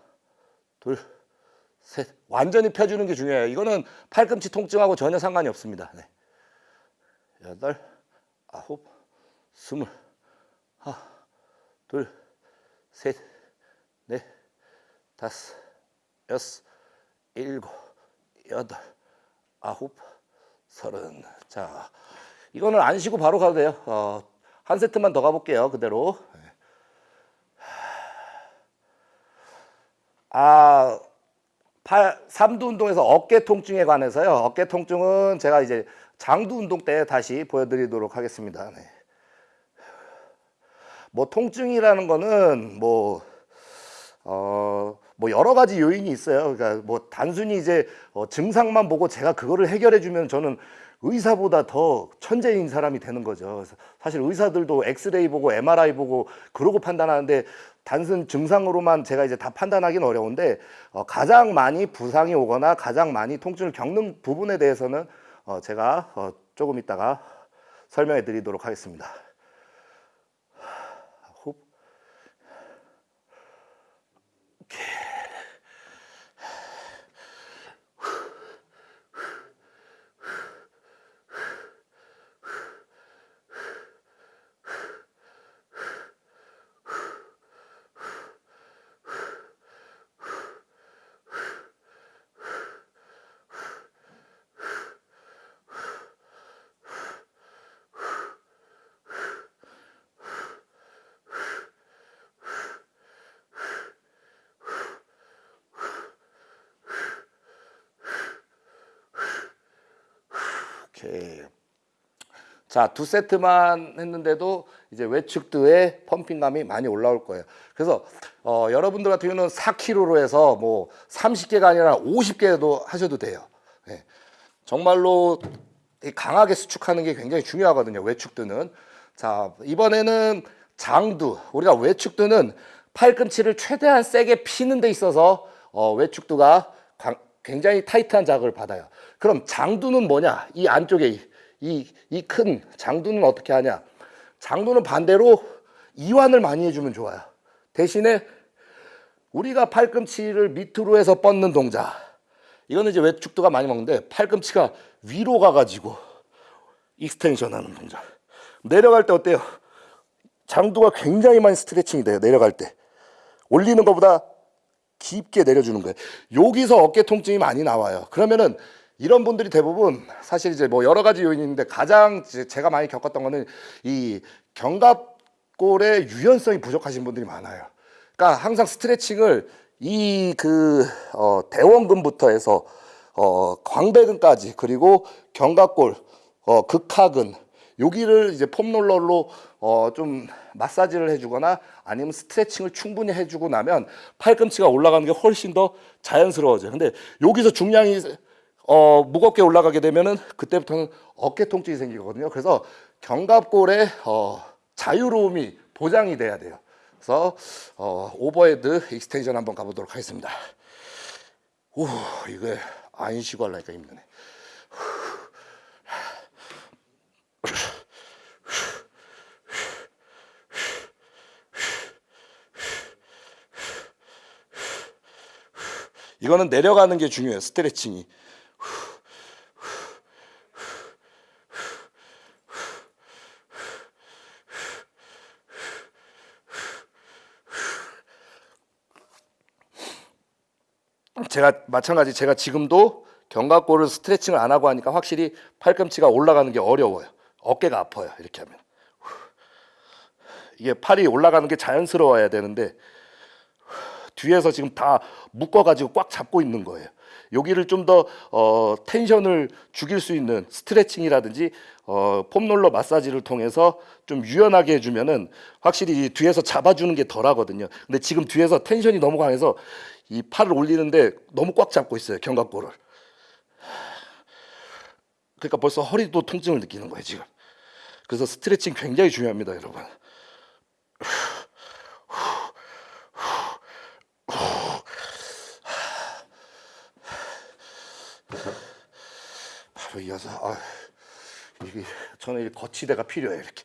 둘, 셋. 완전히 펴주는 게 중요해요. 이거는 팔꿈치 통증하고 전혀 상관이 없습니다. 네. 여덟, 아홉, 스물, 하나, 둘, 셋, 넷, 다섯, 여섯, 일곱, 여덟, 아홉, 서른. 자, 이거는 안 쉬고 바로 가도 돼요. 어, 한 세트만 더 가볼게요. 그대로. 아, 팔, 삼두 운동에서 어깨 통증에 관해서요. 어깨 통증은 제가 이제 장두 운동 때 다시 보여드리도록 하겠습니다. 네. 뭐 통증이라는 거는 뭐 어, 뭐 여러 가지 요인이 있어요. 그러니까 뭐 단순히 이제 어, 증상만 보고 제가 그거를 해결해 주면 저는 의사보다 더 천재인 사람이 되는 거죠. 사실 의사들도 엑스레이 보고 MRI 보고 그러고 판단하는데 단순 증상으로만 제가 이제 다 판단하기는 어려운데 어, 가장 많이 부상이 오거나 가장 많이 통증을 겪는 부분에 대해서는 어, 제가 어, 조금 있다가 설명해 드리도록 하겠습니다. 자, 두 세트만 했는데도 이제 외측도의 펌핑감이 많이 올라올 거예요. 그래서 어, 여러분들 같은 경우는 4kg로 해서 뭐 30개가 아니라 50개도 하셔도 돼요. 예. 정말로 이 강하게 수축하는 게 굉장히 중요하거든요. 외축드는. 자, 이번에는 장두. 우리가 외축드는 팔꿈치를 최대한 세게 피는 데 있어서 어, 광- 굉장히 타이트한 자극을 받아요. 그럼 장두는 뭐냐? 이 안쪽에 이 이 큰 장두는 어떻게 하냐? 장두는 반대로 이완을 많이 해주면 좋아요. 대신에 우리가 팔꿈치를 밑으로 해서 뻗는 동작. 이거는 이제 외측두가 많이 먹는데 팔꿈치가 위로 가가지고 extension 하는 동작. 내려갈 때 어때요? 장두가 굉장히 많이 스트레칭이 돼요. 내려갈 때. 올리는 것보다 깊게 내려주는 거예요. 여기서 어깨 통증이 많이 나와요. 그러면은 이런 분들이 대부분 사실 이제 뭐 여러 가지 요인이 있는데 가장 제- 제가 많이 겪었던 거는 이 견갑골의 유연성이 부족하신 분들이 많아요. 그러니까 항상 스트레칭을 이 그 어, 대원근부터 해서 어, 광배근까지 그리고 견갑골, 어, 극하근 여기를 이제 폼롤러로 어, 좀 마사지를 해주거나 아니면 스트레칭을 충분히 해주고 나면 팔꿈치가 올라가는 게 훨씬 더 자연스러워져요. 근데 여기서 중량이 어, 무겁게 올라가게 되면은 그때부터는 어깨 통증이 생기거든요. 그래서 견갑골의 어, 자유로움이 보장이 돼야 돼요. 그래서 어, overhead extension 한번 가보도록 하겠습니다. 오, 이거 안 쉬고 하려니까 힘드네. 이거는 내려가는 게 중요해요. 스트레칭이. 제가 마찬가지 제가 지금도 견갑골을 스트레칭을 안 하고 하니까 확실히 팔꿈치가 올라가는 게 어려워요. 어깨가 아파요. 이렇게 하면. 이게 팔이 올라가는 게 자연스러워야 되는데 뒤에서 지금 다 묶어가지고 꽉 잡고 있는 거예요. 여기를 좀 더 어, 텐션을 죽일 수 있는 스트레칭이라든지 어, 폼롤러 마사지를 통해서 좀 유연하게 해주면은 확실히 이 뒤에서 잡아주는 게 덜하거든요. 근데 지금 뒤에서 텐션이 너무 강해서 이 팔을 올리는데 너무 꽉 잡고 있어요 견갑골을. 그러니까 벌써 허리도 통증을 느끼는 거예요 지금. 그래서 스트레칭 굉장히 중요합니다 여러분. 바로 이어서 아, 이게 저는 이 거치대가 필요해요 이렇게.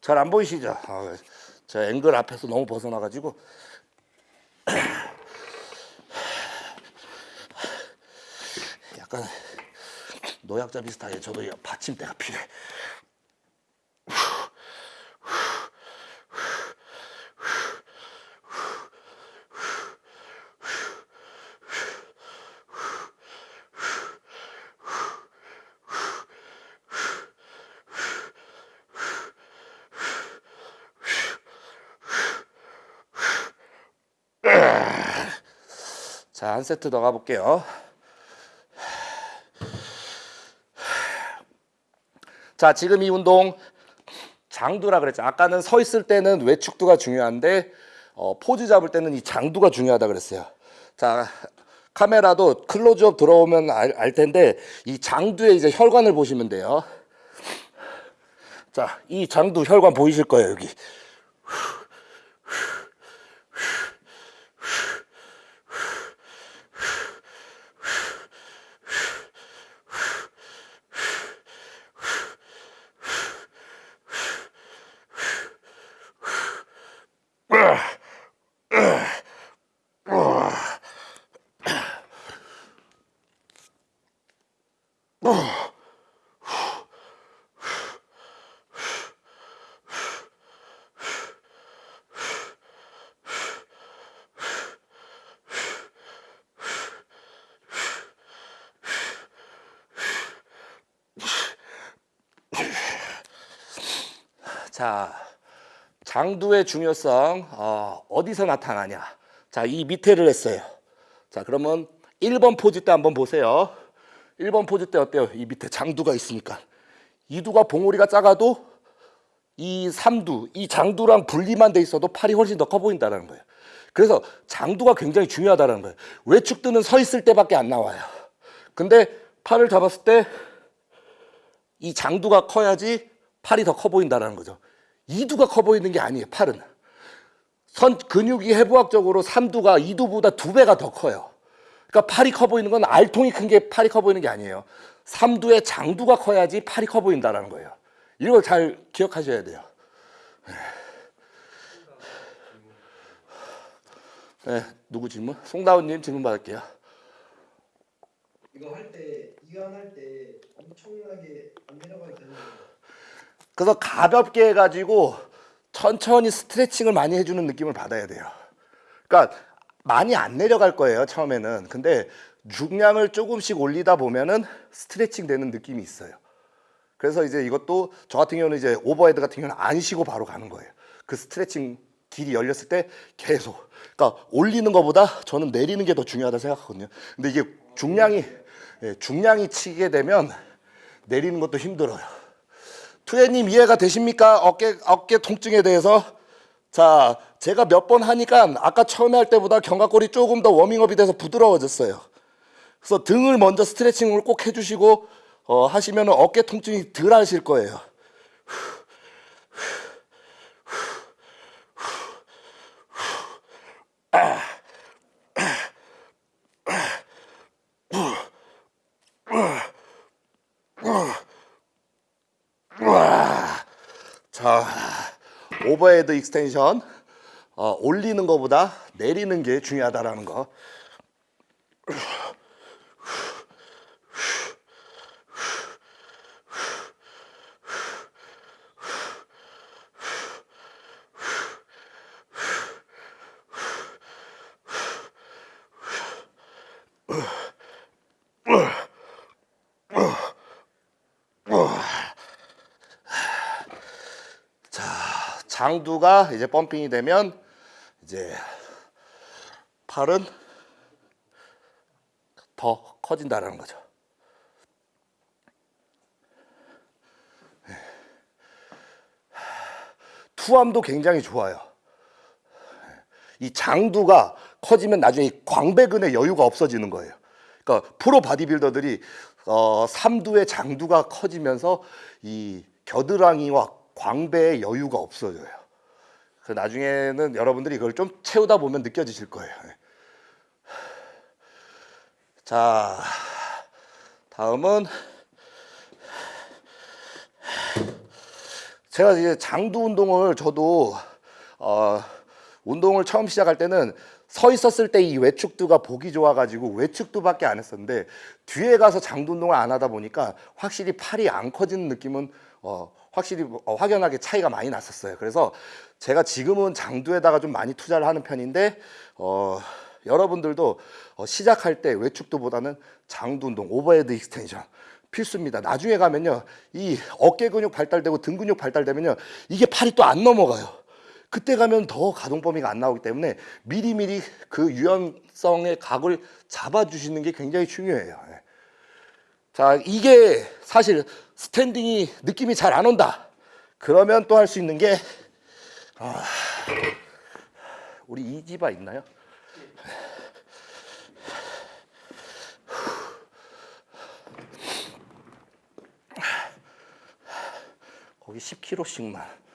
잘안 보이시죠? 아, 저 앵글 앞에서 너무 벗어나가지고 약간 노약자 비슷하게 저도 이 받침대가 필요해. 자, 한 세트 더 가볼게요. 자, 지금 이 운동 장두라 그랬죠. 아까는 서 있을 때는 외축두가 중요한데 어, 포즈 잡을 때는 이 장두가 중요하다 그랬어요. 자, 카메라도 클로즈업 들어오면 알, 알 텐데 이 장두에 이제 혈관을 보시면 돼요. 자, 이 장두 혈관 보이실 거예요, 여기. 자, 중요성 어, 어디서 나타나냐? 자, 이 밑에를 했어요. 자, 그러면 1번 포즈 때 한번 보세요. 1번 포즈 때 어때요? 이 밑에 장두가 있으니까. 이두가 봉우리가 작아도 이 삼두, 이 장두랑 분리만 돼 있어도 팔이 훨씬 더 커 보인다는 거예요. 그래서 장두가 굉장히 중요하다는 거예요. 외축두는 서 있을 때밖에 안 나와요. 근데 팔을 잡았을 때 이 장두가 커야지 팔이 더 커 보인다는 거죠. 이두가 커 보이는 게 아니에요. 팔은 선 근육이 해부학적으로 삼두가 이두보다 두 배가 더 커요. 그러니까 팔이 커 보이는 건 알통이 큰 게 팔이 커 보이는 게 아니에요. 삼두의 장두가 커야지 팔이 커 보인다는 거예요. 이걸 잘 기억하셔야 돼요. 네, 누구 질문? 송다운님 질문 받을게요. 이거 할 때 이완 할 때 엄청나게 안 내려가도 되는 거예요. 그래서 가볍게 해가지고 천천히 스트레칭을 많이 해주는 느낌을 받아야 돼요. 그러니까 많이 안 내려갈 거예요 처음에는. 근데 중량을 조금씩 올리다 보면은 스트레칭 되는 느낌이 있어요. 그래서 이제 이것도 저 같은 경우는 이제 overhead 같은 경우는 안 쉬고 바로 가는 거예요. 그 스트레칭 길이 열렸을 때 계속. 그러니까 올리는 것보다 저는 내리는 게 더 중요하다 생각하거든요. 근데 이게 중량이 예, 중량이 치게 되면 내리는 것도 힘들어요. 투애님 이해가 되십니까? 어깨 어깨 통증에 대해서 자 제가 몇 번 하니까 아까 처음에 할 때보다 견갑골이 조금 더 워밍업이 돼서 부드러워졌어요. 그래서 등을 먼저 스트레칭을 꼭 해주시고 어, 하시면 어깨 통증이 덜 하실 거예요. 자 오버헤드 익스텐션 어, 올리는 것보다 내리는 게 중요하다라는 거. 장두가 이제 펌핑이 되면 이제 팔은 더 커진다라는 거죠. 네. 투함도 굉장히 좋아요. 이 장두가 커지면 나중에 이 광배근의 여유가 없어지는 거예요. 그러니까 프로 바디빌더들이 어, 삼두의 장두가 커지면서 이 겨드랑이와 광배의 여유가 없어져요. 그 나중에는 여러분들이 이걸 좀 채우다 보면 느껴지실 거예요. 네. 자, 다음은 제가 이제 장두 운동을 저도 어, 운동을 처음 시작할 때는 서 있었을 때 이 외축두가 보기 좋아가지고 외축두밖에 안 했었는데 뒤에 가서 장두 운동을 안 하다 보니까 확실히 팔이 안 커지는 느낌은 어, 확실히 어, 확연하게 차이가 많이 났었어요. 그래서 제가 지금은 장두에다가 좀 많이 투자를 하는 편인데 어, 여러분들도 어, 시작할 때 외측두보다는 장두 운동, overhead extension 필수입니다. 나중에 가면요, 이 어깨 근육 발달되고 등 근육 발달되면요, 이게 팔이 또 안 넘어가요. 그때 가면 더 가동 범위가 안 나오기 때문에 미리미리 그 유연성의 각을 잡아주시는 게 굉장히 중요해요. 예. 자, 이게 사실 스탠딩이 느낌이 잘 안 온다. 그러면 또 할 수 있는 게 아, 우리 이지바 있나요? 거기 10kg씩만.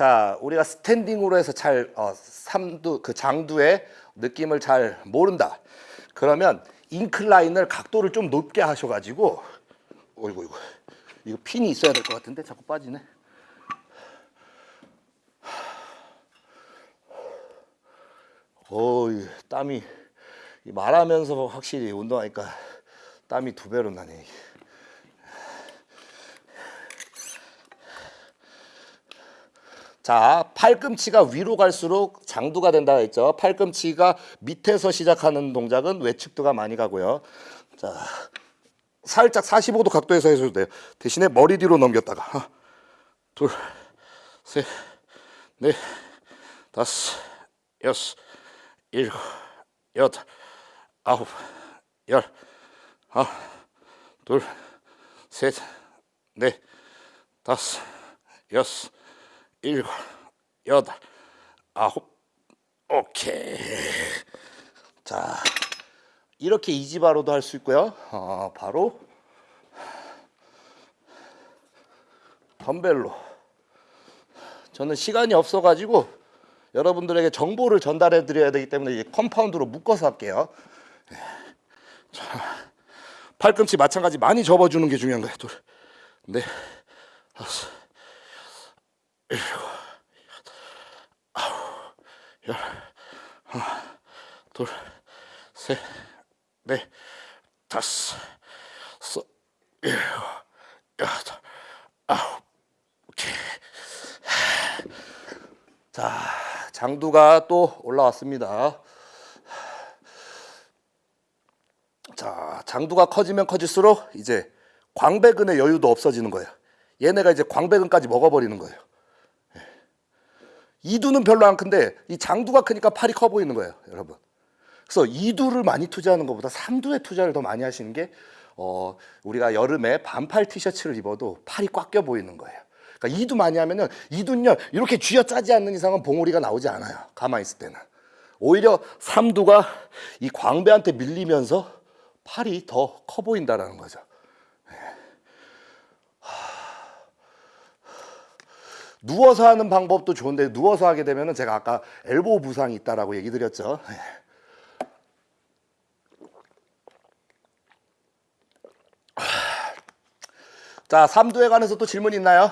자, 우리가 스탠딩으로 해서 잘 어, 삼두 그 장두의 느낌을 잘 모른다. 그러면 인클라인을 각도를 좀 높게 하셔가지고, 어이구 이거 이거 핀이 있어야 될 것 같은데 자꾸 빠지네. 어이 땀이 이 말하면서 확실히 운동하니까 땀이 두 배로 나네. 자, 팔꿈치가 위로 갈수록 장두가 된다 했죠. 팔꿈치가 밑에서 시작하는 동작은 외측두가 많이 가고요. 자, 살짝 45도 각도에서 해줘도 돼요. 대신에 머리 뒤로 넘겼다가 하나, 둘, 셋, 넷, 다섯, 여섯, 일곱, 여덟, 아홉, 열, 하나, 둘, 셋, 넷, 다섯, 여섯, 일곱, 여덟, 아홉, 오케이. 자, 이렇게 EZ bar로도 할 수 있고요. 어, 바로 덤벨로. 저는 시간이 없어가지고 여러분들에게 정보를 전달해 드려야 되기 때문에 이제 compound로 묶어서 할게요. 예. 자, 팔꿈치 마찬가지 많이 접어주는 게 중요한 거예요. 둘, 넷, 다섯, 일곱, 여덟, 아홉, 열, 하나, 둘, 셋, 넷, 다섯, 여섯, 일곱, 여덟, 아홉, 오케이. 자, 장두가 또 올라왔습니다. 자, 장두가 커지면 커질수록 이제 광배근의 여유도 없어지는 거예요. 얘네가 이제 광배근까지 먹어버리는 거예요. 예. 이두는 별로 안 큰데 이 장두가 크니까 팔이 커 보이는 거예요, 여러분. 그래서 이두를 많이 투자하는 것보다 삼두에 투자를 더 많이 하시는 게 어, 우리가 여름에 반팔 티셔츠를 입어도 팔이 꽉 껴 보이는 거예요. 그러니까 이두 많이 하면은 이두는요 이렇게 쥐어 짜지 않는 이상은 봉우리가 나오지 않아요. 가만히 있을 때는 오히려 삼두가 이 광배한테 밀리면서 팔이 더 커 보인다라는 거죠. 예. 하. 누워서 하는 방법도 좋은데 누워서 하게 되면은 제가 아까 엘보 부상이 있다라고 얘기 드렸죠. 예. 자, 삼두에 관해서 또 질문 있나요?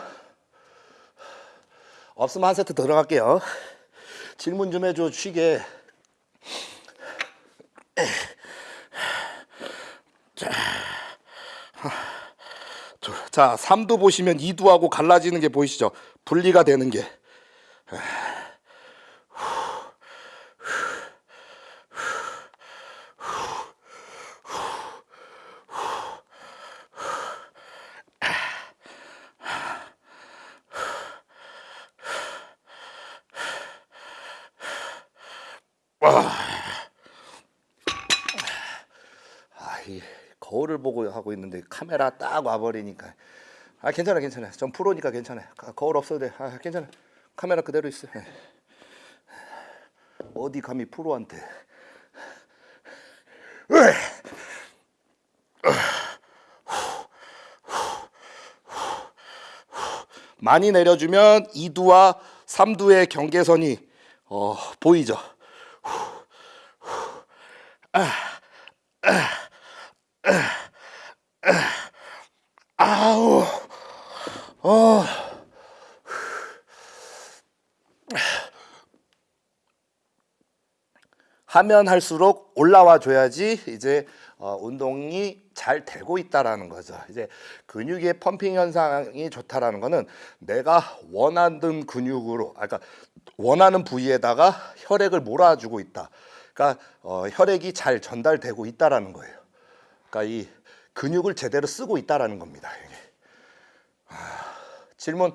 없으면 한 세트 들어갈게요. 질문 좀 해줘, 쉬게. 자. 자, 삼두 보시면 이두하고 갈라지는 게 보이시죠? 분리가 되는 게. 아, 이 거울을 보고 하고 있는데 카메라 딱 와버리니까 아 괜찮아 괜찮아. 전 프로니까 괜찮아. 가- 거울 없어도 돼아 괜찮아. 카메라 그대로 있어. 예. 어디 감히 프로한테! 많이 내려주면 2두와 3두의 경계선이 어, 보이죠? 아우, 어. 하면 할수록 올라와 줘야지 이제 어, 운동이 잘 되고 있다라는 거죠. 이제 근육의 펌핑 현상이 좋다라는 거는 내가 원하는 근육으로, 아, 그러니까 원하는 부위에다가 혈액을 몰아주고 있다. 그러니까 어, 혈액이 잘 전달되고 있다라는 거예요. 그러니까 이 근육을 제대로 쓰고 있다라는 겁니다. 이게. 아, 질문.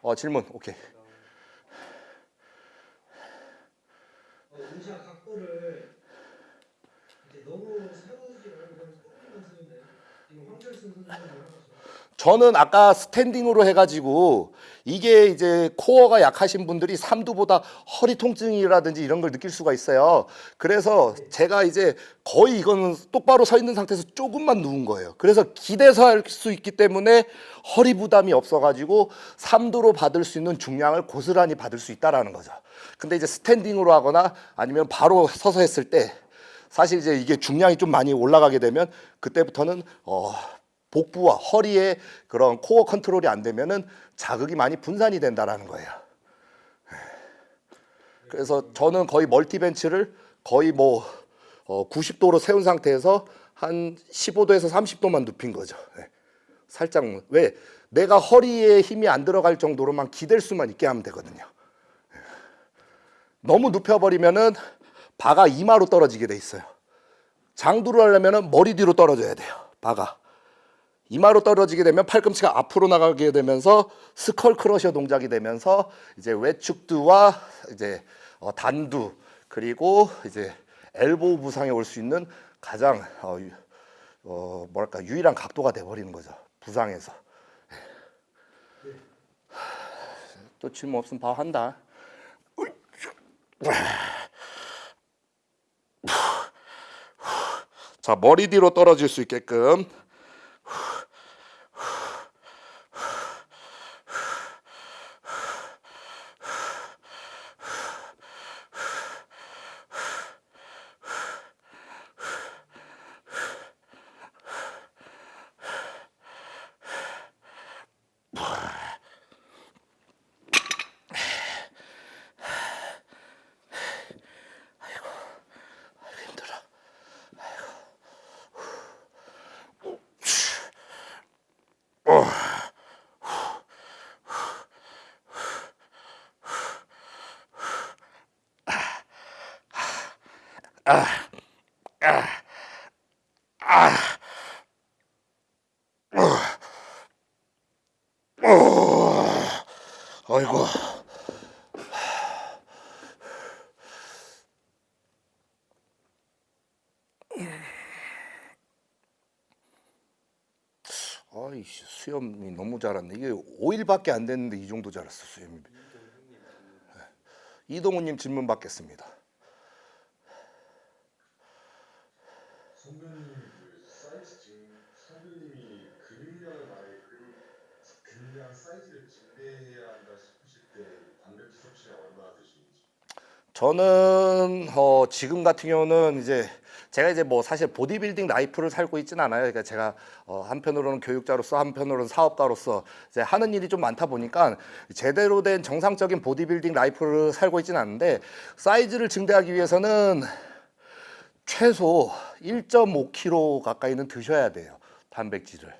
어 질문 오케이. 각도를 이제 너무 세우지 말고. 저는 아까 스탠딩으로 해가지고 이게 이제 코어가 약하신 분들이 삼두보다 허리 통증이라든지 이런 걸 느낄 수가 있어요. 그래서 제가 이제 거의 이거는 똑바로 서 있는 상태에서 조금만 누운 거예요. 그래서 기대서 할 수 있기 때문에 허리 부담이 없어가지고 삼두로 받을 수 있는 중량을 고스란히 받을 수 있다라는 거죠. 근데 이제 스탠딩으로 하거나 아니면 바로 서서 했을 때 사실 이제 이게 중량이 좀 많이 올라가게 되면 그때부터는 어 복부와 허리에 그런 코어 컨트롤이 안 되면은 자극이 많이 분산이 된다라는 거예요. 그래서 저는 거의 멀티벤치를 거의 뭐 어, 90도로 세운 상태에서 한 15도에서 30도만 눕힌 거죠. 예. 살짝 왜 내가 허리에 힘이 안 들어갈 정도로만 기댈 수만 있게 하면 되거든요. 예. 너무 눕혀버리면은 바가 이마로 떨어지게 돼 있어요. 장두를 하려면은 머리 뒤로 떨어져야 돼요. 바가 이마로 떨어지게 되면 팔꿈치가 앞으로 나가게 되면서 스컬 크러셔 동작이 되면서 이제 외축두와 이제 어, 단두 그리고 이제 엘보우 부상에 올 수 있는 가장 어, 유- 어, 뭐랄까 유일한 각도가 돼 버리는 거죠. 부상에서. 또 질문 없으면 바로 한다. 자 머리 뒤로 떨어질 수 있게끔 힘들어. 아이고. 아이씨 수염이 너무 자랐네. 이게 5일밖에 안 됐는데 이 정도 자랐어 수염이. 이동훈님 질문 받겠습니다. 선배님 그 사이즈 증 선배님이 근육량을 많이 근 근육량 사이즈를 증대해야 한다 싶으실 때 단백질 섭취가 얼마나 드시는지 저는 어, 지금 같은 경우는 이제 제가 이제 뭐 사실 보디빌딩 life를 살고 있지는 않아요. 그러니까 제가 어, 한편으로는 교육자로서 한편으로는 사업가로서 이제 하는 일이 좀 많다 보니까 제대로 된 정상적인 보디빌딩 life를 살고 있지는 않은데 사이즈를 증대하기 위해서는 최소 1.5kg 가까이는 드셔야 돼요. 단백질을.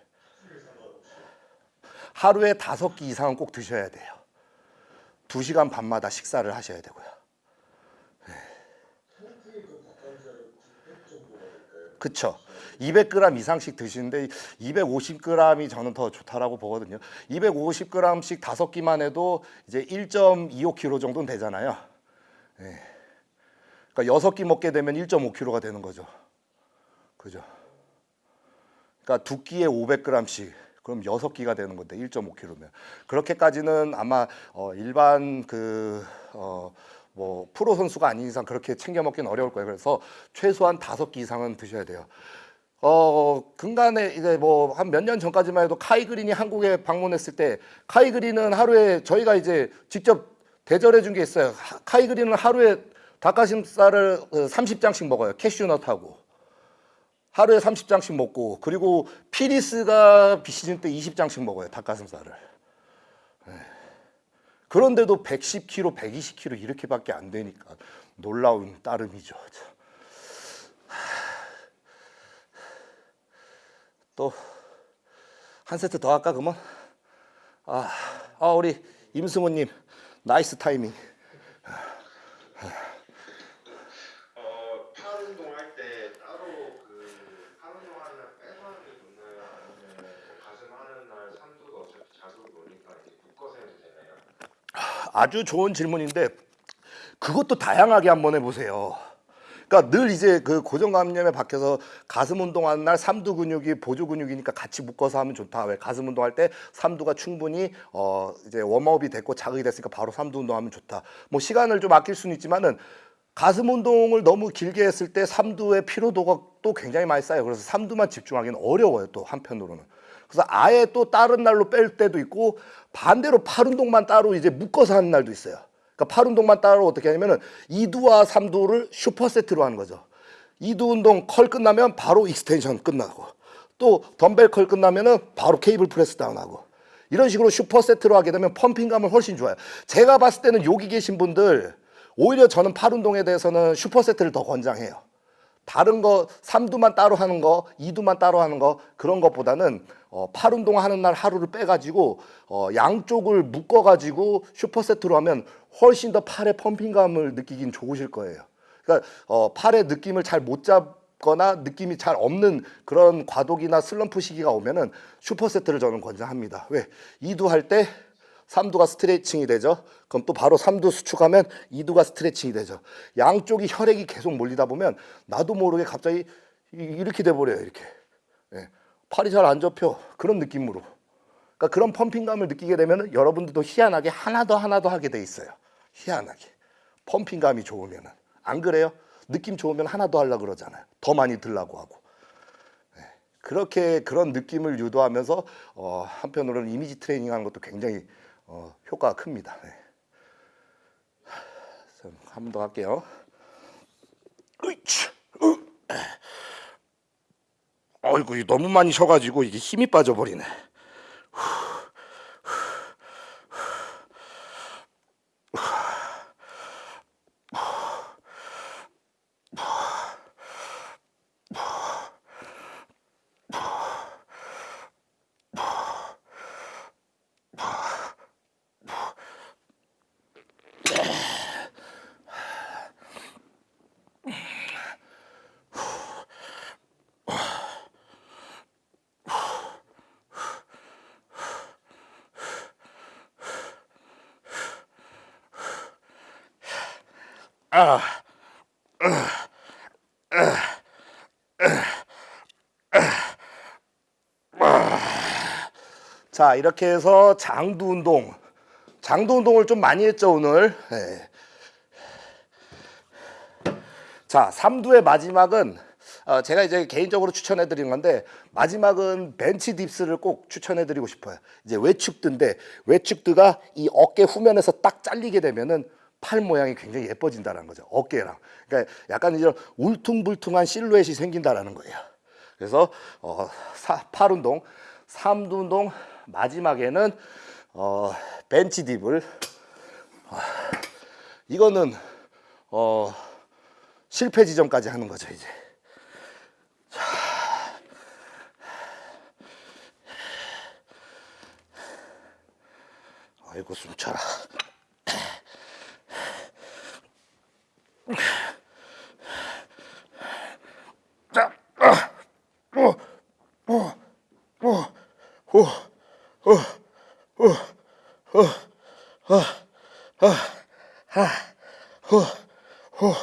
하루에 다섯 끼 이상은 꼭 드셔야 돼요. 두 시간 반마다 식사를 하셔야 되고요. 그쵸. 200g 이상씩 드시는데 250g이 저는 더 좋다라고 보거든요. 250g씩 다섯 끼만 해도 이제 1.25kg 정도는 되잖아요. 예. 그러니까 여섯 끼 먹게 되면 1.5kg가 되는 거죠. 그죠. 그러니까 두 끼에 500g씩 그럼 여섯 끼가 되는 건데 1.5kg면 그렇게까지는 아마 어, 일반 그 어, 뭐 프로 선수가 아닌 이상 그렇게 챙겨 먹기는 어려울 거예요. 그래서 최소한 다섯 끼 이상은 드셔야 돼요. 어 근간에 이제 뭐 한 몇 년 전까지만 해도 카이 그린이 한국에 방문했을 때 카이 그린은 하루에 저희가 이제 직접 대절해 준 게 있어요. 하- 카이 그린은 하루에 닭가슴살을 30장씩 먹어요. 캐슈넛하고 하루에 30장씩 먹고 그리고 피리스가 비시즌 때 20장씩 먹어요. 닭가슴살을. 네. 그런데도 110kg, 120kg 이렇게밖에 안 되니까 놀라운 따름이죠. 참. 또 한 세트 더 할까 그러면? 아, 아 우리 임승호님 nice timing. 어, 팔 운동할 때 따로 그 팔 운동하는 날 빼서 하는 게 좋나요? 아니면 가슴 하는 날 삼두가 어차피 자주 노니까 이제 묶어서 해도 되나요? 아주 좋은 질문인데 그것도 다양하게 한번 해보세요. 그러니까 늘 이제 그 고정감염에 박혀서 가슴 운동하는 날 삼두 근육이 보조 근육이니까 같이 묶어서 하면 좋다. 왜 가슴 운동할 때 삼두가 충분히 어 이제 웜업이 됐고 자극이 됐으니까 바로 삼두 운동하면 좋다. 뭐 시간을 좀 아낄 수는 있지만은 가슴 운동을 너무 길게 했을 때 삼두의 피로도가 또 굉장히 많이 쌓여요. 그래서 삼두만 집중하기는 어려워요. 또 한편으로는. 그래서 아예 또 다른 날로 뺄 때도 있고 반대로 팔 운동만 따로 이제 묶어서 하는 날도 있어요. 그러니까 팔 운동만 따로 어떻게 하냐면은 이두와 삼두를 superset로 하는 거죠. 이두 운동 curl 끝나면 바로 extension 끝나고 또 덤벨 curl 끝나면은 바로 cable press down하고 이런 식으로 superset로 하게 되면 펌핑감은 훨씬 좋아요. 제가 봤을 때는 여기 계신 분들 오히려 저는 팔 운동에 대해서는 superset를 더 권장해요. 다른 거 3두만 따로 하는 거, 2두만 따로 하는 거 그런 것보다는 어, 팔 운동하는 날 하루를 빼가지고 어, 양쪽을 묶어가지고 슈퍼세트로 하면 훨씬 더 팔의 펌핑감을 느끼긴 좋으실 거예요. 그러니까 어, 팔의 느낌을 잘 못 잡거나 느낌이 잘 없는 그런 과도기나 슬럼프 시기가 오면은 슈퍼세트를 저는 권장합니다. 왜? 2두 할때 3두가 스트레칭이 되죠. 그럼 또 바로 3두 수축하면 2두가 스트레칭이 되죠. 양쪽이 혈액이 계속 몰리다 보면 나도 모르게 갑자기 이- 이렇게 돼 버려요. 이렇게. 예. 팔이 잘 안 접혀. 그런 느낌으로. 그러니까 그런 펌핑감을 느끼게 되면 여러분들도 희한하게 하나 더 하나 더 하게 돼 있어요. 희한하게. 펌핑감이 좋으면 은. 안 그래요? 느낌 좋으면 하나 더 하려고 그러잖아요. 더 많이 들라고 하고. 예. 그렇게 그런 느낌을 유도하면서 어, 한편으로는 이미지 트레이닝 하는 것도 굉장히 어, 효과가 큽니다. 네. 한번 더 할게요. 으이치, 으. 어이구 너무 많이 쉬어가지고 이게 힘이 빠져버리네. 자 이렇게 해서 장두 운동, 장두 운동을 좀 많이 했죠 오늘. 네. 자 3두의 마지막은 어, 제가 이제 개인적으로 추천해 드리는 건데 마지막은 벤치 딥스를 꼭 추천해 드리고 싶어요. 이제 외축드인데 외축드가 이 어깨 후면에서 딱 잘리게 되면은 팔 모양이 굉장히 예뻐진다는 거죠. 어깨랑. 그러니까 약간 이런 울퉁불퉁한 실루엣이 생긴다라는 거예요. 그래서 어, 사, 팔 운동, 삼두 운동 마지막에는 어, 벤치 딥을 어, 이거는 어, 실패 지점까지 하는 거죠 이제. 자. 아이고 숨차라. 자, 아, 어, 어, 어, 어, 어, 어, 어, 어, 어, 아, 어, 어,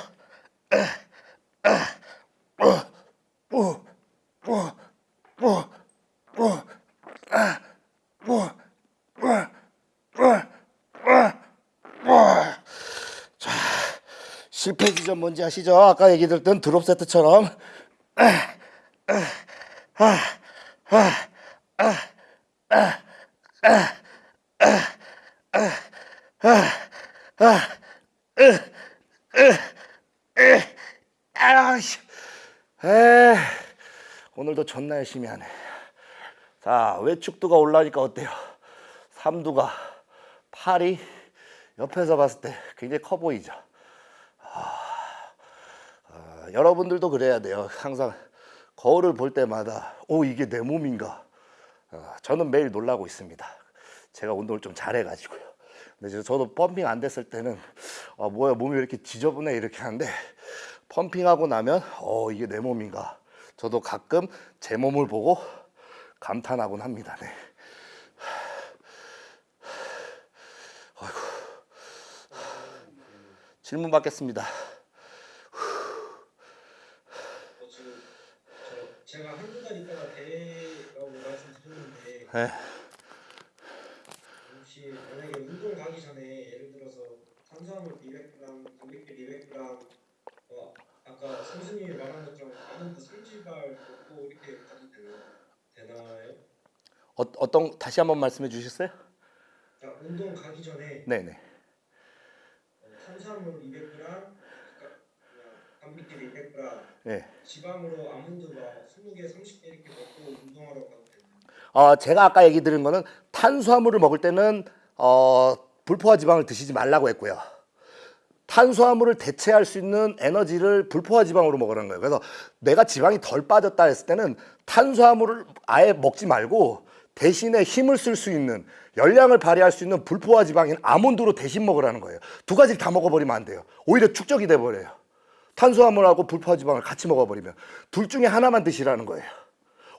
실패 지점 뭔지 아시죠? 아까 얘기 들었던 드롭 세트처럼. 아 씨, 에 오늘도 존나 열심히 하네. 자 외축두가 올라니까 어때요? 삼두가 팔이 옆에서 봤을 때 굉장히 커 보이죠. 아, 여러분들도 그래야 돼요. 항상 거울을 볼 때마다 오 이게 내 몸인가. 아, 저는 매일 놀라고 있습니다. 제가 운동을 좀 잘해가지고요. 근데 저- 저도 펌핑 안 됐을 때는 아, 뭐야 몸이 왜 이렇게 지저분해 이렇게 하는데 펌핑하고 나면 어 이게 내 몸인가. 저도 가끔 제 몸을 보고 감탄하곤 합니다. 네. 아이고. 질문 받겠습니다. 어, 제가 한두 달 있다가 대회라고 말씀드렸는데 네. 혹시 만약에 운동 가기 전에 예를 들어서 탄수화물 200g, 단백질 200g, 어, 아까 선수님이 말한 것처럼 아몬드 30알 먹고 이렇게 가도 되나, 되나요? 어, 어떤 다시 한번 말씀해 주셨어요? 자, 운동 가기 전에 네네. 어, 탄수화물 200g, 그러니까 단백질 200g, 네. 지방으로 아몬드가 20개, 30개 이렇게 먹고 운동하러 가도 되나요? 어, 제가 아까 얘기 드린 거는 탄수화물을 먹을 때는 어, 불포화 지방을 드시지 말라고 했고요. 탄수화물을 대체할 수 있는 에너지를 불포화 지방으로 먹으라는 거예요. 그래서 내가 지방이 덜 빠졌다 했을 때는 탄수화물을 아예 먹지 말고 대신에 힘을 쓸 수 있는 열량을 발휘할 수 있는 불포화 지방인 아몬드로 대신 먹으라는 거예요. 두 가지를 다 먹어버리면 안 돼요. 오히려 축적이 돼버려요. 탄수화물하고 불포화 지방을 같이 먹어버리면 둘 중에 하나만 드시라는 거예요.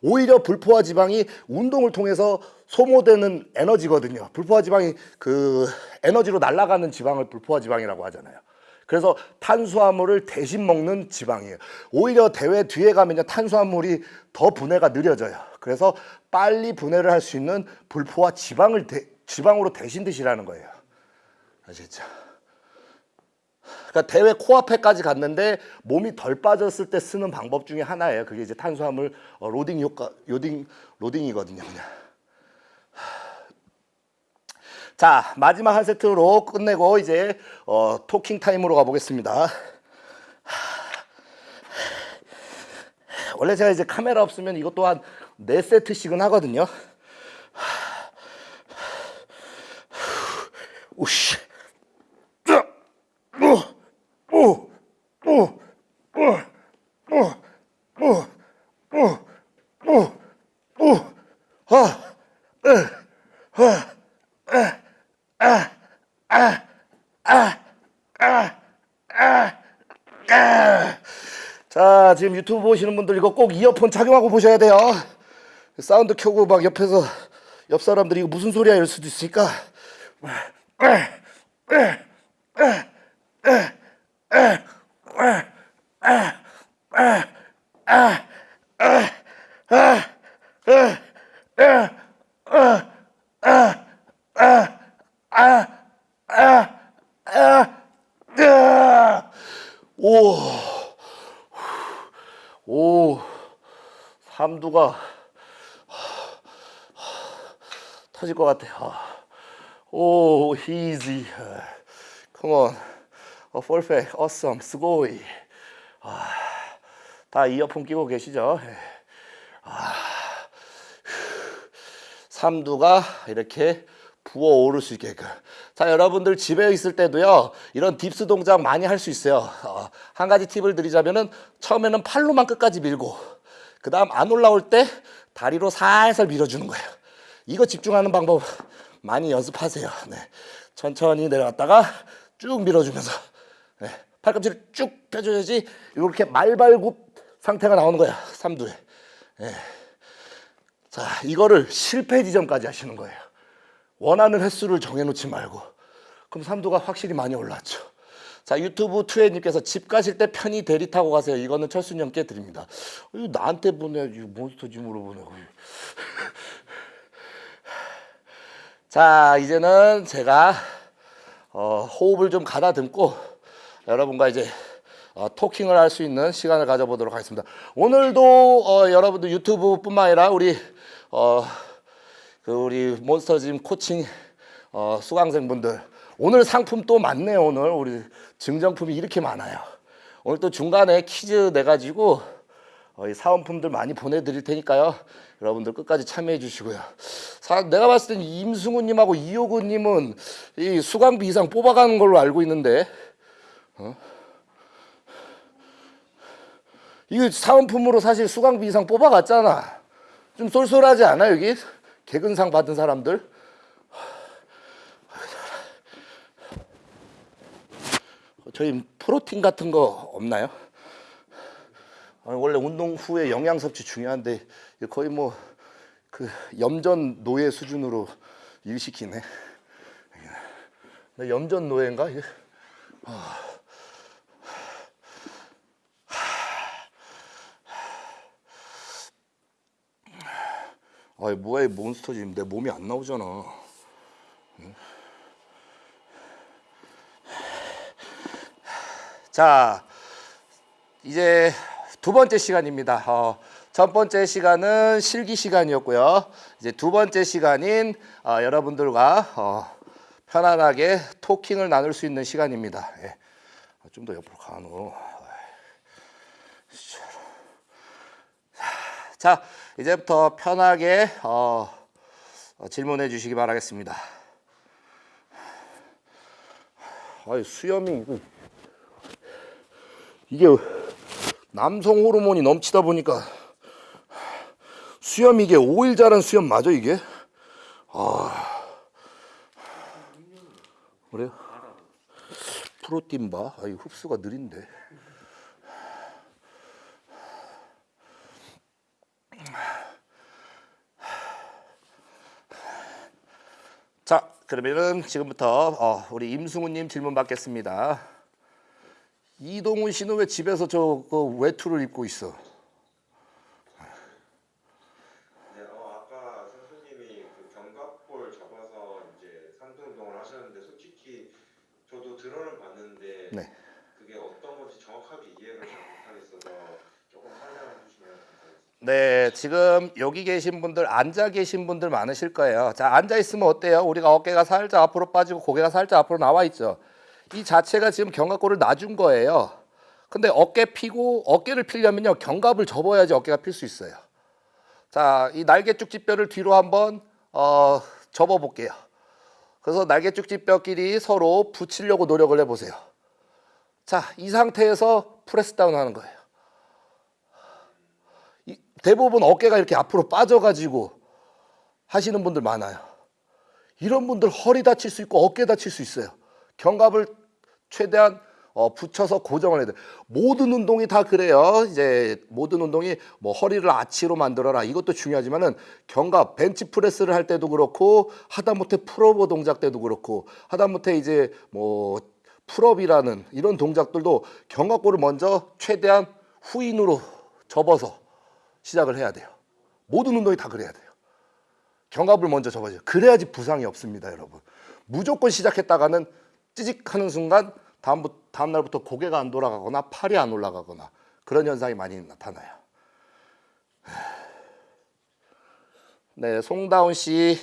오히려 불포화 지방이 운동을 통해서 소모되는 에너지거든요. 불포화 지방이 그 에너지로 날아가는 지방을 불포화 지방이라고 하잖아요. 그래서 탄수화물을 대신 먹는 지방이에요. 오히려 대회 뒤에 가면요 탄수화물이 더 분해가 느려져요. 그래서 빨리 분해를 할 수 있는 불포화 지방을 대, 지방으로 대신 드시라는 거예요. 아시겠죠? 그러니까 대회 코앞에까지 갔는데 몸이 덜 빠졌을 때 쓰는 방법 중에 하나예요. 그게 이제 탄수화물 어, 로딩 효과, 로딩 로딩이거든요. 그냥. 자 마지막 한 세트로 끝내고 이제 어, 토킹 타임으로 가보겠습니다. 원래 제가 이제 카메라 없으면 이것 또한 네 세트씩은 하거든요. 우씨. 자, 지금 유튜브 보시는 분들 이거 꼭 이어폰 착용하고 보셔야 돼요. 사운드 켜고 막 옆에서 옆 사람들이 이거 무슨 소리야 이럴 수도 있으니까. 오. 오, 삼두가 터질 것 같아. 오, easy. Come on. 어, perfect. Awesome. 스고이. 아, 다 이어폰 끼고 계시죠? 아, 삼두가 이렇게 부어오를 수 있게끔. 자, 여러분들 집에 있을 때도요, 이런 딥스 동작 많이 할 수 있어요. 어, 한 가지 팁을 드리자면은, 처음에는 팔로만 끝까지 밀고, 그 다음 안 올라올 때 다리로 살살 밀어주는 거예요. 이거 집중하는 방법 많이 연습하세요. 네. 천천히 내려갔다가 쭉 밀어주면서, 네. 팔꿈치를 쭉 펴줘야지, 이렇게 말발굽 상태가 나오는 거야. 삼두에. 네. 자, 이거를 실패 지점까지 하시는 거예요. 원하는 횟수를 정해놓지 말고 그럼 삼두가 확실히 많이 올랐죠 자 유튜브 투애님께서 집 가실 때 편히 대리 타고 가세요 이거는 형께 드립니다 이거 나한테 보내 이거 몬스터 짐으로 보내고 *laughs* 자 이제는 제가 어, 호흡을 좀 가다듬고 여러분과 이제 어, 토킹을 할 수 있는 시간을 가져보도록 하겠습니다. 오늘도 어, 여러분들 유튜브뿐만 아니라 우리 어, 그 우리 몬스터짐 코칭 어, 수강생분들 오늘 상품 또 많네요 오늘. 우리 증정품이 이렇게 많아요. 오늘 또 중간에 퀴즈 내가지고 어, 이 사은품들 많이 보내드릴 테니까요. 여러분들 끝까지 참여해 주시고요. 사, 내가 봤을 땐 임승우님하고 이호구님은 이 수강비 이상 뽑아가는 걸로 알고 있는데 어? 이거 사은품으로 사실 수강비 이상 뽑아갔잖아 좀 쏠쏠하지 않아 여기? 개근상 받은 사람들 저희 프로틴 같은 거 없나요? 원래 운동 후에 영양 섭취 중요한데 거의 뭐 그 염전 노예 수준으로 일시키네. 나 염전 노예인가? 이 아이 뭐야 이 몬스터 지금 내 몸이 안 나오잖아. 응? 자 이제 두 번째 시간입니다. 어, 첫 번째 시간은 실기 시간이었고요. 이제 두 번째 시간인 어, 여러분들과 어, 편안하게 토킹을 나눌 수 있는 시간입니다. 예. 좀더 옆으로 가노. 자, 이제부터 편하게 어, 어, 질문해 주시기 바라겠습니다. 아이, 수염이 이게 남성 호르몬이 넘치다 보니까 수염 이게 5일 자란 수염 맞아 이게? 아 그래요? 프로틴 바? 아, 이 흡수가 느린데. 자, 그러면은 지금부터 어, 우리 임승우님 질문 받겠습니다. 이동훈 씨는 왜 집에서 저그 외투를 입고 있어? 네, 어, 아까 선수님이 그 견갑골 접어서 이제 삼두 운동을 하셨는데 솔직히 저도 들어는 봤는데 네. 그게 어떤 건지 정확하게 이해를 잘 못하겠어서 조금 설명해 주시면 감사하겠습니다. 네, 지금 여기 계신 분들 앉아 계신 분들 많으실 거예요. 자, 앉아 있으면 어때요? 우리가 어깨가 살짝 앞으로 빠지고 고개가 살짝 앞으로 나와 있죠. 이 자체가 지금 견갑골을 놔준 거예요. 근데 어깨 피고 어깨를 피려면요 견갑을 접어야지 어깨가 필 수 있어요. 자, 이 날개쭉지뼈를 뒤로 한번 어, 접어 볼게요. 그래서 날개쭉지뼈끼리 서로 붙이려고 노력을 해보세요. 자, 이 상태에서 프레스 다운 하는 거예요. 이- 대부분 어깨가 이렇게 앞으로 빠져가지고 하시는 분들 많아요. 이런 분들 허리 다칠 수 있고 어깨 다칠 수 있어요. 견갑을 최대한 어, 붙여서 고정을 해야 돼. 모든 운동이 다 그래요. 이제 모든 운동이 뭐 허리를 아치로 만들어라 이것도 중요하지만은 견갑 벤치 프레스를 할 때도 그렇고 하다못해 풀업어 동작 때도 그렇고 하다못해 이제 뭐 pull-up이라는 이런 동작들도 견갑골을 먼저 최대한 후인으로 접어서 시작을 해야 돼요. 모든 운동이 다 그래야 돼요. 견갑을 먼저 접어줘요. 그래야지 부상이 없습니다, 여러분. 무조건 시작했다가는 찌직하는 순간 다음 다음 날부터 고개가 안 돌아가거나 팔이 안 올라가거나 그런 현상이 많이 나타나요. 네, 송다운 씨.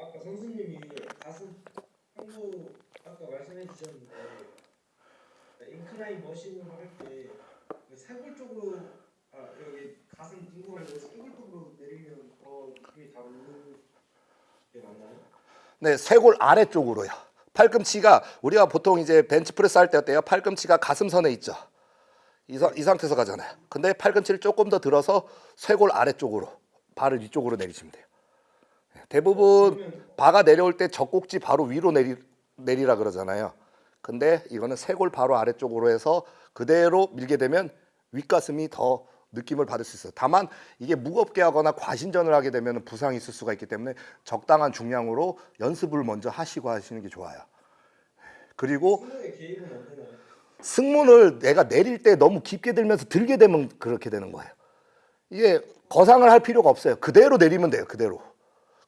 아까 선수님이 가슴 한부 아까 말씀해 주셨는데 인클라인 머신으로 할때 쇄골 쪽으로 아 여기 가슴 뒷부분에 쇄골 쪽으로 내리면 더 힘이 잘 오는 게 맞나요? 네, 쇄골 아래쪽으로요. 팔꿈치가 우리가 보통 이제 벤치프레스 할 때 어때요? 팔꿈치가 가슴선에 있죠. 이, 상- 이 상태에서 가잖아요. 근데 팔꿈치를 조금 더 들어서 쇄골 아래쪽으로 발을 위쪽으로 내리시면 돼요. 네, 대부분 바가 내려올 때 젖꼭지 바로 위로 내리, 내리라 그러잖아요. 근데 이거는 쇄골 바로 아래쪽으로 해서 그대로 밀게 되면 윗가슴이 더 느낌을 받을 수 있어요. 다만 이게 무겁게 하거나 과신전을 하게 되면 부상이 있을 수가 있기 때문에 적당한 중량으로 연습을 먼저 하시고 하시는 게 좋아요. 그리고? 승문을 내가 내릴 때 너무 깊게 들면서 들게 되면 그렇게 되는 거예요. 이게 거상을 할 필요가 없어요. 그대로 내리면 돼요. 그대로.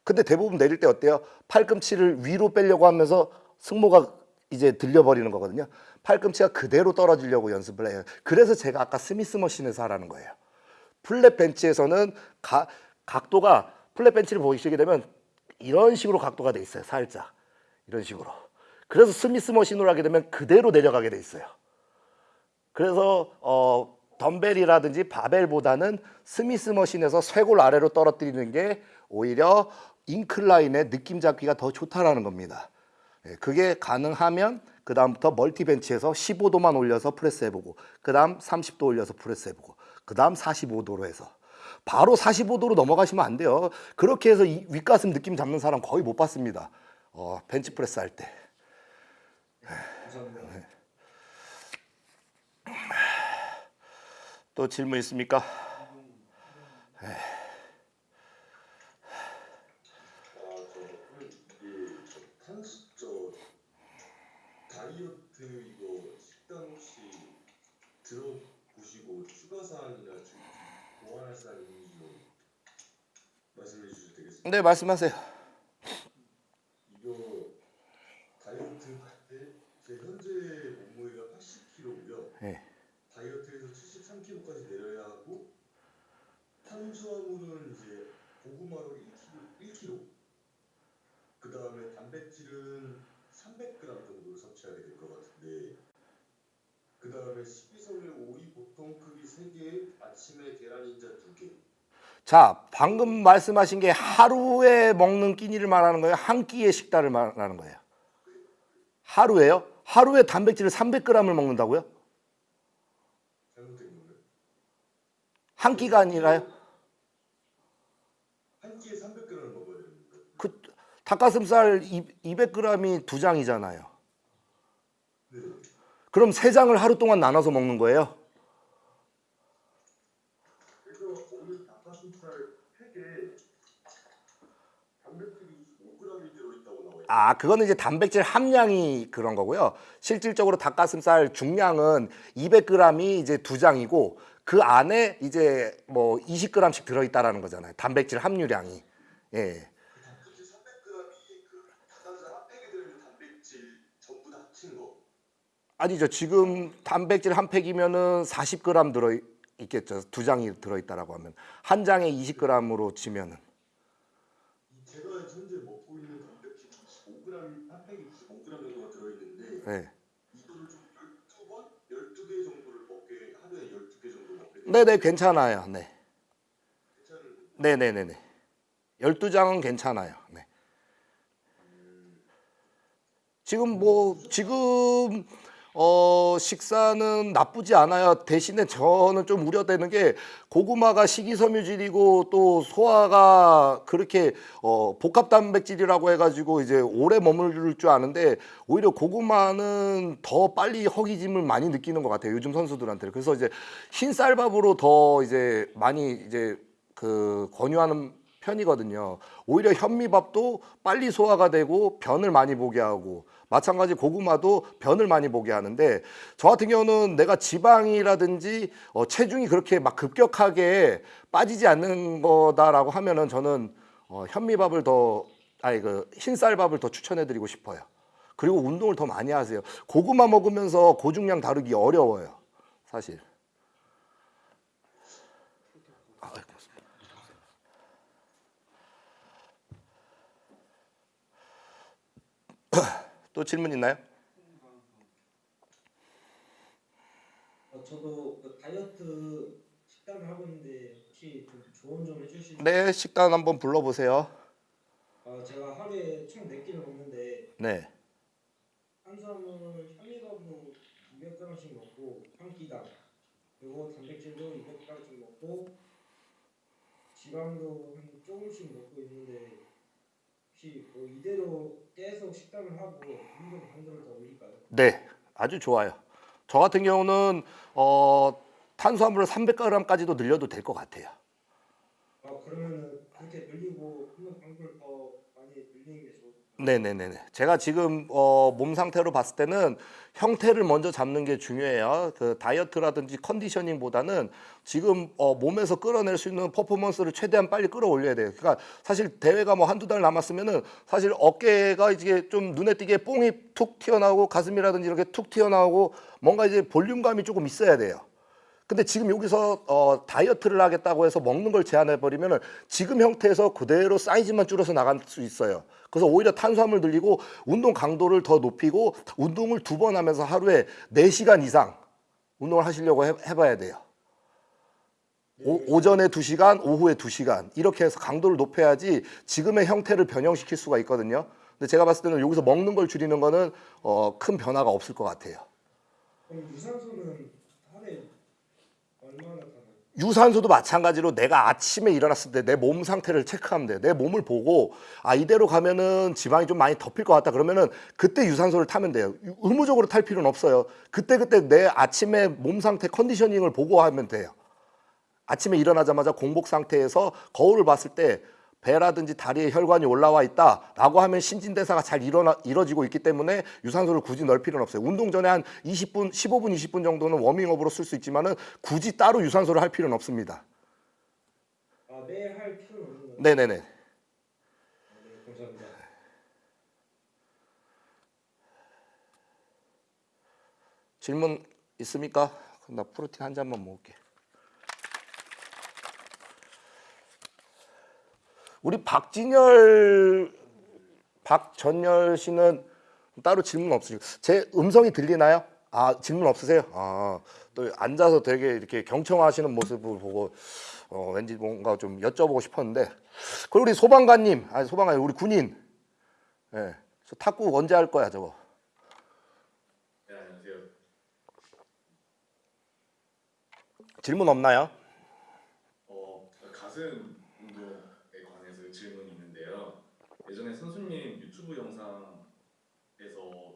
근데 대부분 내릴 때 어때요? 팔꿈치를 위로 빼려고 하면서 승모가 이제 들려버리는 거거든요. 팔꿈치가 그대로 떨어지려고 연습을 해요. 그래서 제가 아까 Smith machine에서 하라는 거예요. flat 벤치에서는 가, 각도가 flat 벤치를 보시게 되면 이런 식으로 각도가 돼 있어요. 살짝 이런 식으로. 그래서 Smith machine으로 하게 되면 그대로 내려가게 돼 있어요. 그래서 어, 덤벨이라든지 바벨보다는 Smith machine에서 쇄골 아래로 떨어뜨리는 게 오히려 incline의 느낌 잡기가 더 좋다라는 겁니다. 예, 그게 가능하면 그 다음부터 multi bench에서 15도만 올려서 프레스 해보고 그 다음 30도 올려서 프레스 해보고 그 다음 45도로 해서 바로 45도로 넘어가시면 안 돼요. 그렇게 해서 이 윗가슴 느낌 잡는 사람 거의 못 봤습니다. 어, 벤치 프레스 할 때. 감사합니다. 또 질문 있습니까? 아, 저 그럼 이게 저 탄수 저 다이어트 이거 식단 혹시 들어보시고 추가 사항이나 좀 보완할 사항 있는지 좀 말씀해 주셔도 되겠습니다. 네, 말씀하세요. 이거 다이어트 할때제 현재 몸무게가 80kg고요. 네. 다이어트에서 73kg까지 내려야 하고 탄수화물은 이제 고구마로 1kg, 1kg. 그 다음에 단백질은 300g 정도를 섭취하게 될것 같은데 그 다음에 식이섬유 오이 보통 크기 3개, 아침에 계란 인자 2개. 자, 방금 말씀하신 게 하루에 먹는 끼니를 말하는 거예요? 한 끼의 식단을 말하는 거예요? 하루에요? 하루에 단백질을 300g을 먹는다고요? 한 끼가 아니라요? 한 끼에 300g을 먹어야 됩니까? 그 닭가슴살 200g이 두 장이잖아요. 네. 그럼 세 장을 하루 동안 나눠서 먹는 거예요? 그래서 오늘 닭가슴살 팩에 단백질이 25g이 들어있다고 나와요. 아, 그거는 이제 단백질 함량이 그런 거고요. 실질적으로 닭가슴살 중량은 200g이 이제 두 장이고 그 안에 이제 뭐 20g씩 들어있다라는 거잖아요. 단백질 함유량이. 예. 그 단백질 300g이 그 닭가슴살 한 팩에 들어있는 단백질 전부 다 합친 거. 아니죠. 지금 단백질 한 팩이면은 40g 들어 있겠죠. 두 장이 들어 있다라고 하면 한 장에 20g으로 치면은 면 네, 네, 괜찮아요. 네. 괜찮은 네, 네, 네, 네. 12장은 괜찮아요. 네. 지금 뭐 지금 어 식사는 나쁘지 않아요. 대신에 저는 좀 우려되는 게 고구마가 식이섬유질이고 또 소화가 그렇게 어 복합 단백질이라고 해가지고 이제 오래 머무를 줄 아는데 오히려 고구마는 더 빨리 허기짐을 많이 느끼는 것 같아요. 요즘 선수들한테. 그래서 이제 흰쌀밥으로 더 이제 많이 이제 그 권유하는 편이거든요. 오히려 현미밥도 빨리 소화가 되고 변을 많이 보게 하고 마찬가지 고구마도 변을 많이 보게 하는데 저 같은 경우는 내가 지방이라든지 어, 체중이 그렇게 막 급격하게 빠지지 않는 거다라고 하면은 저는 어, 현미밥을 더 아니 그 흰쌀밥을 더 추천해드리고 싶어요. 그리고 운동을 더 많이 하세요. 고구마 먹으면서 고중량 다루기 어려워요. 사실. 아. 또 질문 있나요? 어, 저도 그 다이어트 식단을 하고 있는데 혹시 좀 조언 좀 해주실 수 네, 식단 한번 불러보세요. 어, 제가 하루에 총 4끼를 먹는데 네. 탄수화물 현미밥은 200g씩 먹고 한 끼당 그리고 단백질도 200g씩 먹고 지방도 한 조금씩 먹고 있는데 혹시 뭐 이대로 계속 식단을 하고 운동 강도를 더 올릴까요? 네, 아주 좋아요. 저 같은 경우는 어, 탄수화물을 300g까지도 늘려도 될 것 같아요. 아 그러면은 그렇게 늘리고 운동 강도를 더 많이 늘리는 게 좋을까요? 네네네. 제가 지금 어, 몸 상태로 봤을 때는 형태를 먼저 잡는 게 중요해요. 그 다이어트라든지 컨디셔닝보다는 지금 어, 몸에서 끌어낼 수 있는 퍼포먼스를 최대한 빨리 끌어올려야 돼요. 그러니까 사실 대회가 뭐 한두 달 남았으면은 사실 어깨가 이제 좀 눈에 띄게 뽕이 툭 튀어나오고 가슴이라든지 이렇게 툭 튀어나오고 뭔가 이제 볼륨감이 조금 있어야 돼요. 근데 지금 여기서 어, 다이어트를 하겠다고 해서 먹는 걸 제한해 버리면 은 지금 형태에서 그대로 사이즈만 줄여서 나갈 수 있어요. 그래서 오히려 탄수화물 늘리고 운동 강도를 더 높이고 운동을 두 번 하면서 하루에 4시간 이상 운동을 하시려고 해, 해봐야 돼요. 오, 오전에 2시간, 오후에 2시간 이렇게 해서 강도를 높여야지 지금의 형태를 변형시킬 수가 있거든요. 근데 제가 봤을 때는 여기서 먹는 걸 줄이는 거는 어, 큰 변화가 없을 것 같아요. 유산소는 하루에? 유산소도 마찬가지로 내가 아침에 일어났을 때 내 몸 상태를 체크하면 돼요. 내 몸을 보고 아 이대로 가면은 지방이 좀 많이 덮일 것 같다 그러면은 그때 유산소를 타면 돼요. 유- 의무적으로 탈 필요는 없어요. 그때 그때 내 아침에 몸 상태 컨디셔닝을 보고 하면 돼요. 아침에 일어나자마자 공복 상태에서 거울을 봤을 때 배라든지 다리에 혈관이 올라와 있다라고 하면 신진대사가 잘 일어나, 이루어지고 있기 때문에 유산소를 굳이 넣을 필요는 없어요. 운동 전에 한 20분, 15분, 20분 정도는 워밍업으로 쓸 수 있지만 은 굳이 따로 유산소를 할 필요는 없습니다. 아 매일 할 필요는 없는? 네네네. 아, 네 감사합니다. 질문 있습니까? 나 프로틴 한 잔만 먹을게. 우리 박진열, 박전열 씨는 따로 질문 없으시고 제 음성이 들리나요? 아 질문 없으세요? 아 또 앉아서 되게 이렇게 경청하시는 모습을 보고 어, 왠지 뭔가 좀 여쭤보고 싶었는데 그리고 우리 소방관님 아니 소방관 우리 군인 예, 저 탁구 언제 할 거야 저거? 네, 안녕하세요. 질문 없나요? 어, 가슴 운동에 관해서 질문이 있는데요. 예전에 선수님 유튜브 영상에서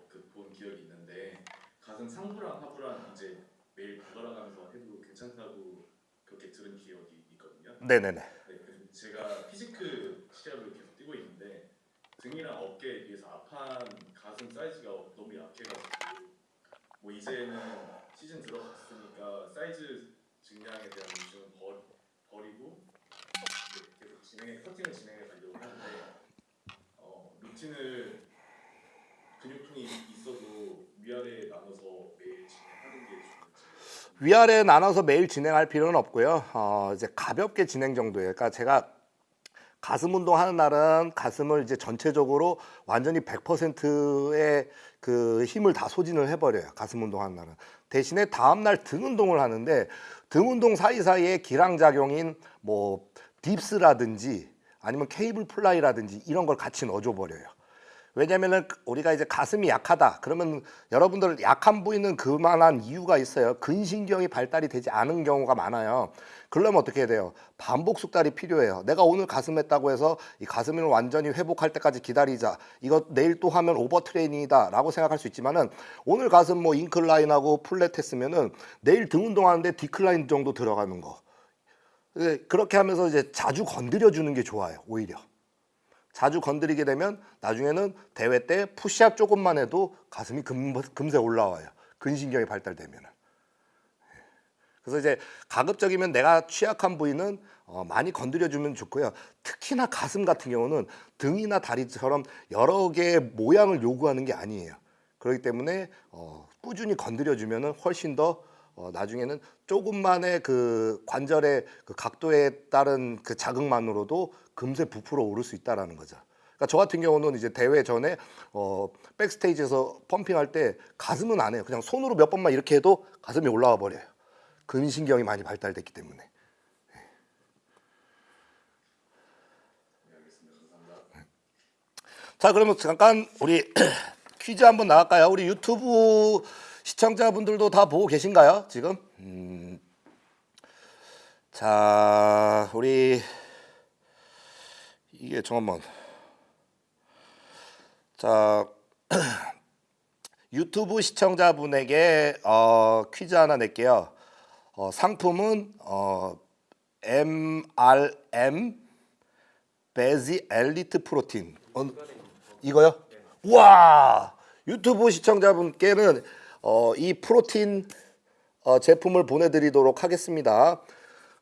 그 본 기억이 있는데 가슴 상부랑 하부랑 이제 매일 번갈아가면서 해도 괜찮다고 그렇게 들은 기억이 있거든요. 네네네. 네, 그 제가 피지크 시합을 계속 뛰고 있는데 등이랑 어깨에 비해서 앞판 가슴 사이즈가 너무 약해가지고 뭐 이제는 시즌 들어갔으니까 사이즈 증량에 대한 버, 버리고 이제 계속 진행해 커팅을 진행해 가려고 하는데 어, 루틴을 근육통이 있어도 위아래 나눠서 매일 진행하는 게 좋을지 위아래 나눠서 매일 진행할 필요는 없고요. 어, 이제 가볍게 진행 정도예요. 그러니까 제가 가슴 운동하는 날은 가슴을 이제 전체적으로 완전히 100%의 그 힘을 다 소진을 해버려요. 가슴 운동하는 날은 대신에 다음 날 등 운동을 하는데 등 운동 사이사이에 길항작용인 뭐 dips라든지 아니면 cable fly라든지 이런 걸 같이 넣어줘 버려요. 왜냐면은 우리가 이제 가슴이 약하다. 그러면 여러분들 약한 부위는 그만한 이유가 있어요. 근신경이 발달이 되지 않은 경우가 많아요. 그러면 어떻게 해야 돼요? 반복 숙달이 필요해요. 내가 오늘 가슴 했다고 해서 이 가슴을 완전히 회복할 때까지 기다리자. 이거 내일 또 하면 overtraining이다 라고 생각할 수 있지만은 오늘 가슴 뭐 incline하고 flat 했으면은 내일 등 운동하는데 decline 정도 들어가는 거. 예, 그렇게 하면서 이제 자주 건드려 주는 게 좋아요 오히려 자주 건드리게 되면 나중에는 대회 때 푸시업 조금만 해도 가슴이 금, 금세 올라와요. 근신경이 발달되면. 그래서 이제 가급적이면 내가 취약한 부위는 어, 많이 건드려주면 좋고요. 특히나 가슴 같은 경우는 등이나 다리처럼 여러 개의 모양을 요구하는 게 아니에요. 그렇기 때문에 어, 꾸준히 건드려주면 훨씬 더 어, 나중에는 조금만의 그 관절의 그 각도에 따른 그 자극만으로도 금세 부풀어 오를 수 있다라는 거죠. 그러니까 저 같은 경우는 이제 대회 전에 어, 백스테이지에서 펌핑할 때 가슴은 안 해요. 그냥 손으로 몇 번만 이렇게 해도 가슴이 올라와 버려요. 근신경이 많이 발달됐기 때문에. 자 그러면 잠깐 우리 *clears throat* 퀴즈 한번 나갈까요? 우리 유튜브 시청자분들도 다 보고 계신가요? 지금? 음. 자 우리 이게 잠깐만 자 *clears throat* 유튜브 시청자분에게 어, 퀴즈 하나 낼게요. 어, 상품은 어, MRM 베지 엘리트 프로틴 어, 이거요? 와 유튜브 시청자분께는 어, 이 프로틴 어, 제품을 보내드리도록 하겠습니다.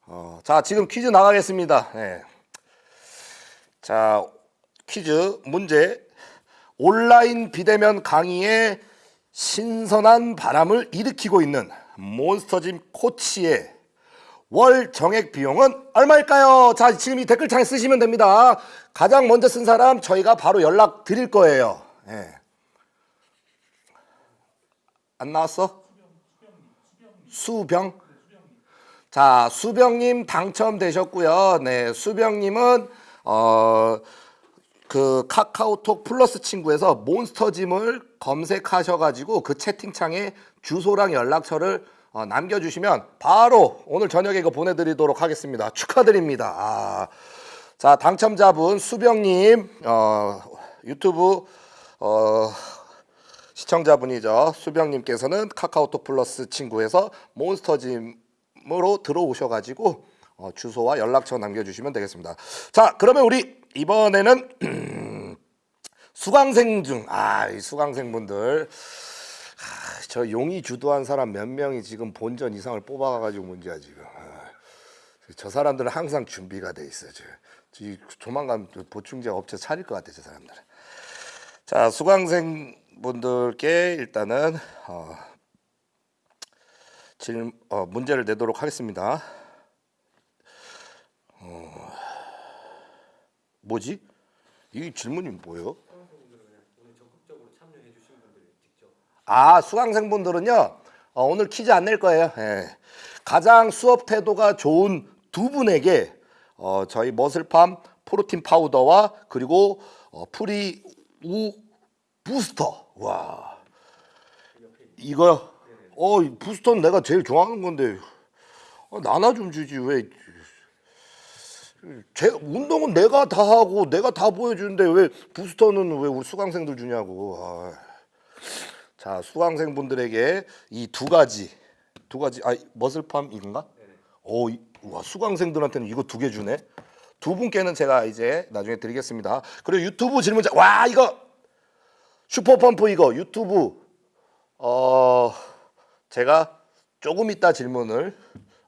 어, 자 지금 퀴즈 나가겠습니다. 네. 자 퀴즈 문제 온라인 비대면 강의에 신선한 바람을 일으키고 있는 몬스터짐 코치의 월 정액 비용은 얼마일까요? 자 지금 이 댓글창에 쓰시면 됩니다. 가장 먼저 쓴 사람 저희가 바로 연락 드릴 거예요. 예. 안 나왔어? 수병. 자 수병님 당첨되셨고요. 네 수병님은 어. 그 카카오톡 플러스 친구에서 몬스터짐을 검색하셔가지고 그 채팅창에 주소랑 연락처를 어, 남겨주시면 바로 오늘 저녁에 이거 보내드리도록 하겠습니다. 축하드립니다. 아, 자 당첨자분 수병님 어, 유튜브 어, 시청자분이죠. 수병님께서는 카카오톡 플러스 친구에서 몬스터짐으로 들어오셔가지고 어, 주소와 연락처 남겨주시면 되겠습니다. 자 그러면 우리 이번에는 *clears throat* 수강생 중, 아, 이 수강생분들, 아, 저 용이 주도한 사람 몇 명이 지금 본전 이상을 뽑아가지고 문제야 지금. 아, 저 사람들은 항상 준비가 돼 있어요. 저, 저 조만간 보충제 업체 차릴 것 같아 저 사람들은. 자, 수강생 분들께 일단은 어, 질, 어, 문제를 내도록 하겠습니다. 어, 뭐지? 이 질문이 뭐예요? 아 수강생분들은요 어, 오늘 퀴즈 안 낼 거예요. 예. 가장 수업 태도가 좋은 두 분에게 어, 저희 MusclePharm 프로틴 파우더와 그리고 어, pre 우 부스터 와 이거 어이 booster는 내가 제일 좋아하는 건데 어, 나나 좀 주지 왜 제 운동은 내가 다 하고 내가 다 보여주는데 왜 부스터는 왜 우리 수강생들 주냐고. 아. 자 수강생분들에게 이 두 가지 두 가지 아 머슬팜 이건가? 오, 이- 와 수강생들한테는 이거 두 개 주네. 두 분께는 제가 이제 나중에 드리겠습니다. 그리고 유튜브 질문자 와 이거 슈퍼펌프 이거 유튜브 어 제가 조금 이따 질문을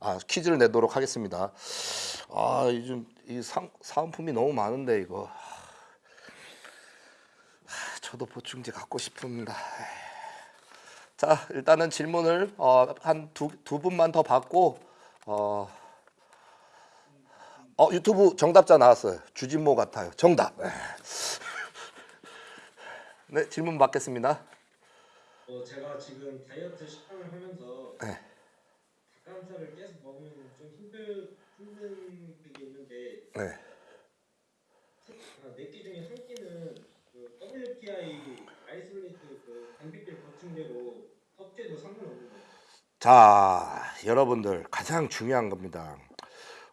아 퀴즈를 내도록 하겠습니다. 아 요즘 이 상, 사은품이 너무 많은데 이거 하, 저도 보충제 갖고 싶습니다. 자 일단은 질문을 어, 한두 두 분만 더 받고 어, 어 유튜브 정답자 나왔어요. 주진모 같아요. 정답. 네 질문 받겠습니다. 어, 제가 지금 다이어트 식단을 하면서 네. 닭가슴살을 계속 먹으면 좀 힘들 힘든 게 있는데 네. 아, 네끼 중에 한 끼는 그 WPI isolate 그 단백질 보충제로 섭취해도 상관없는 거예요. 자, 여러분들 가장 중요한 겁니다.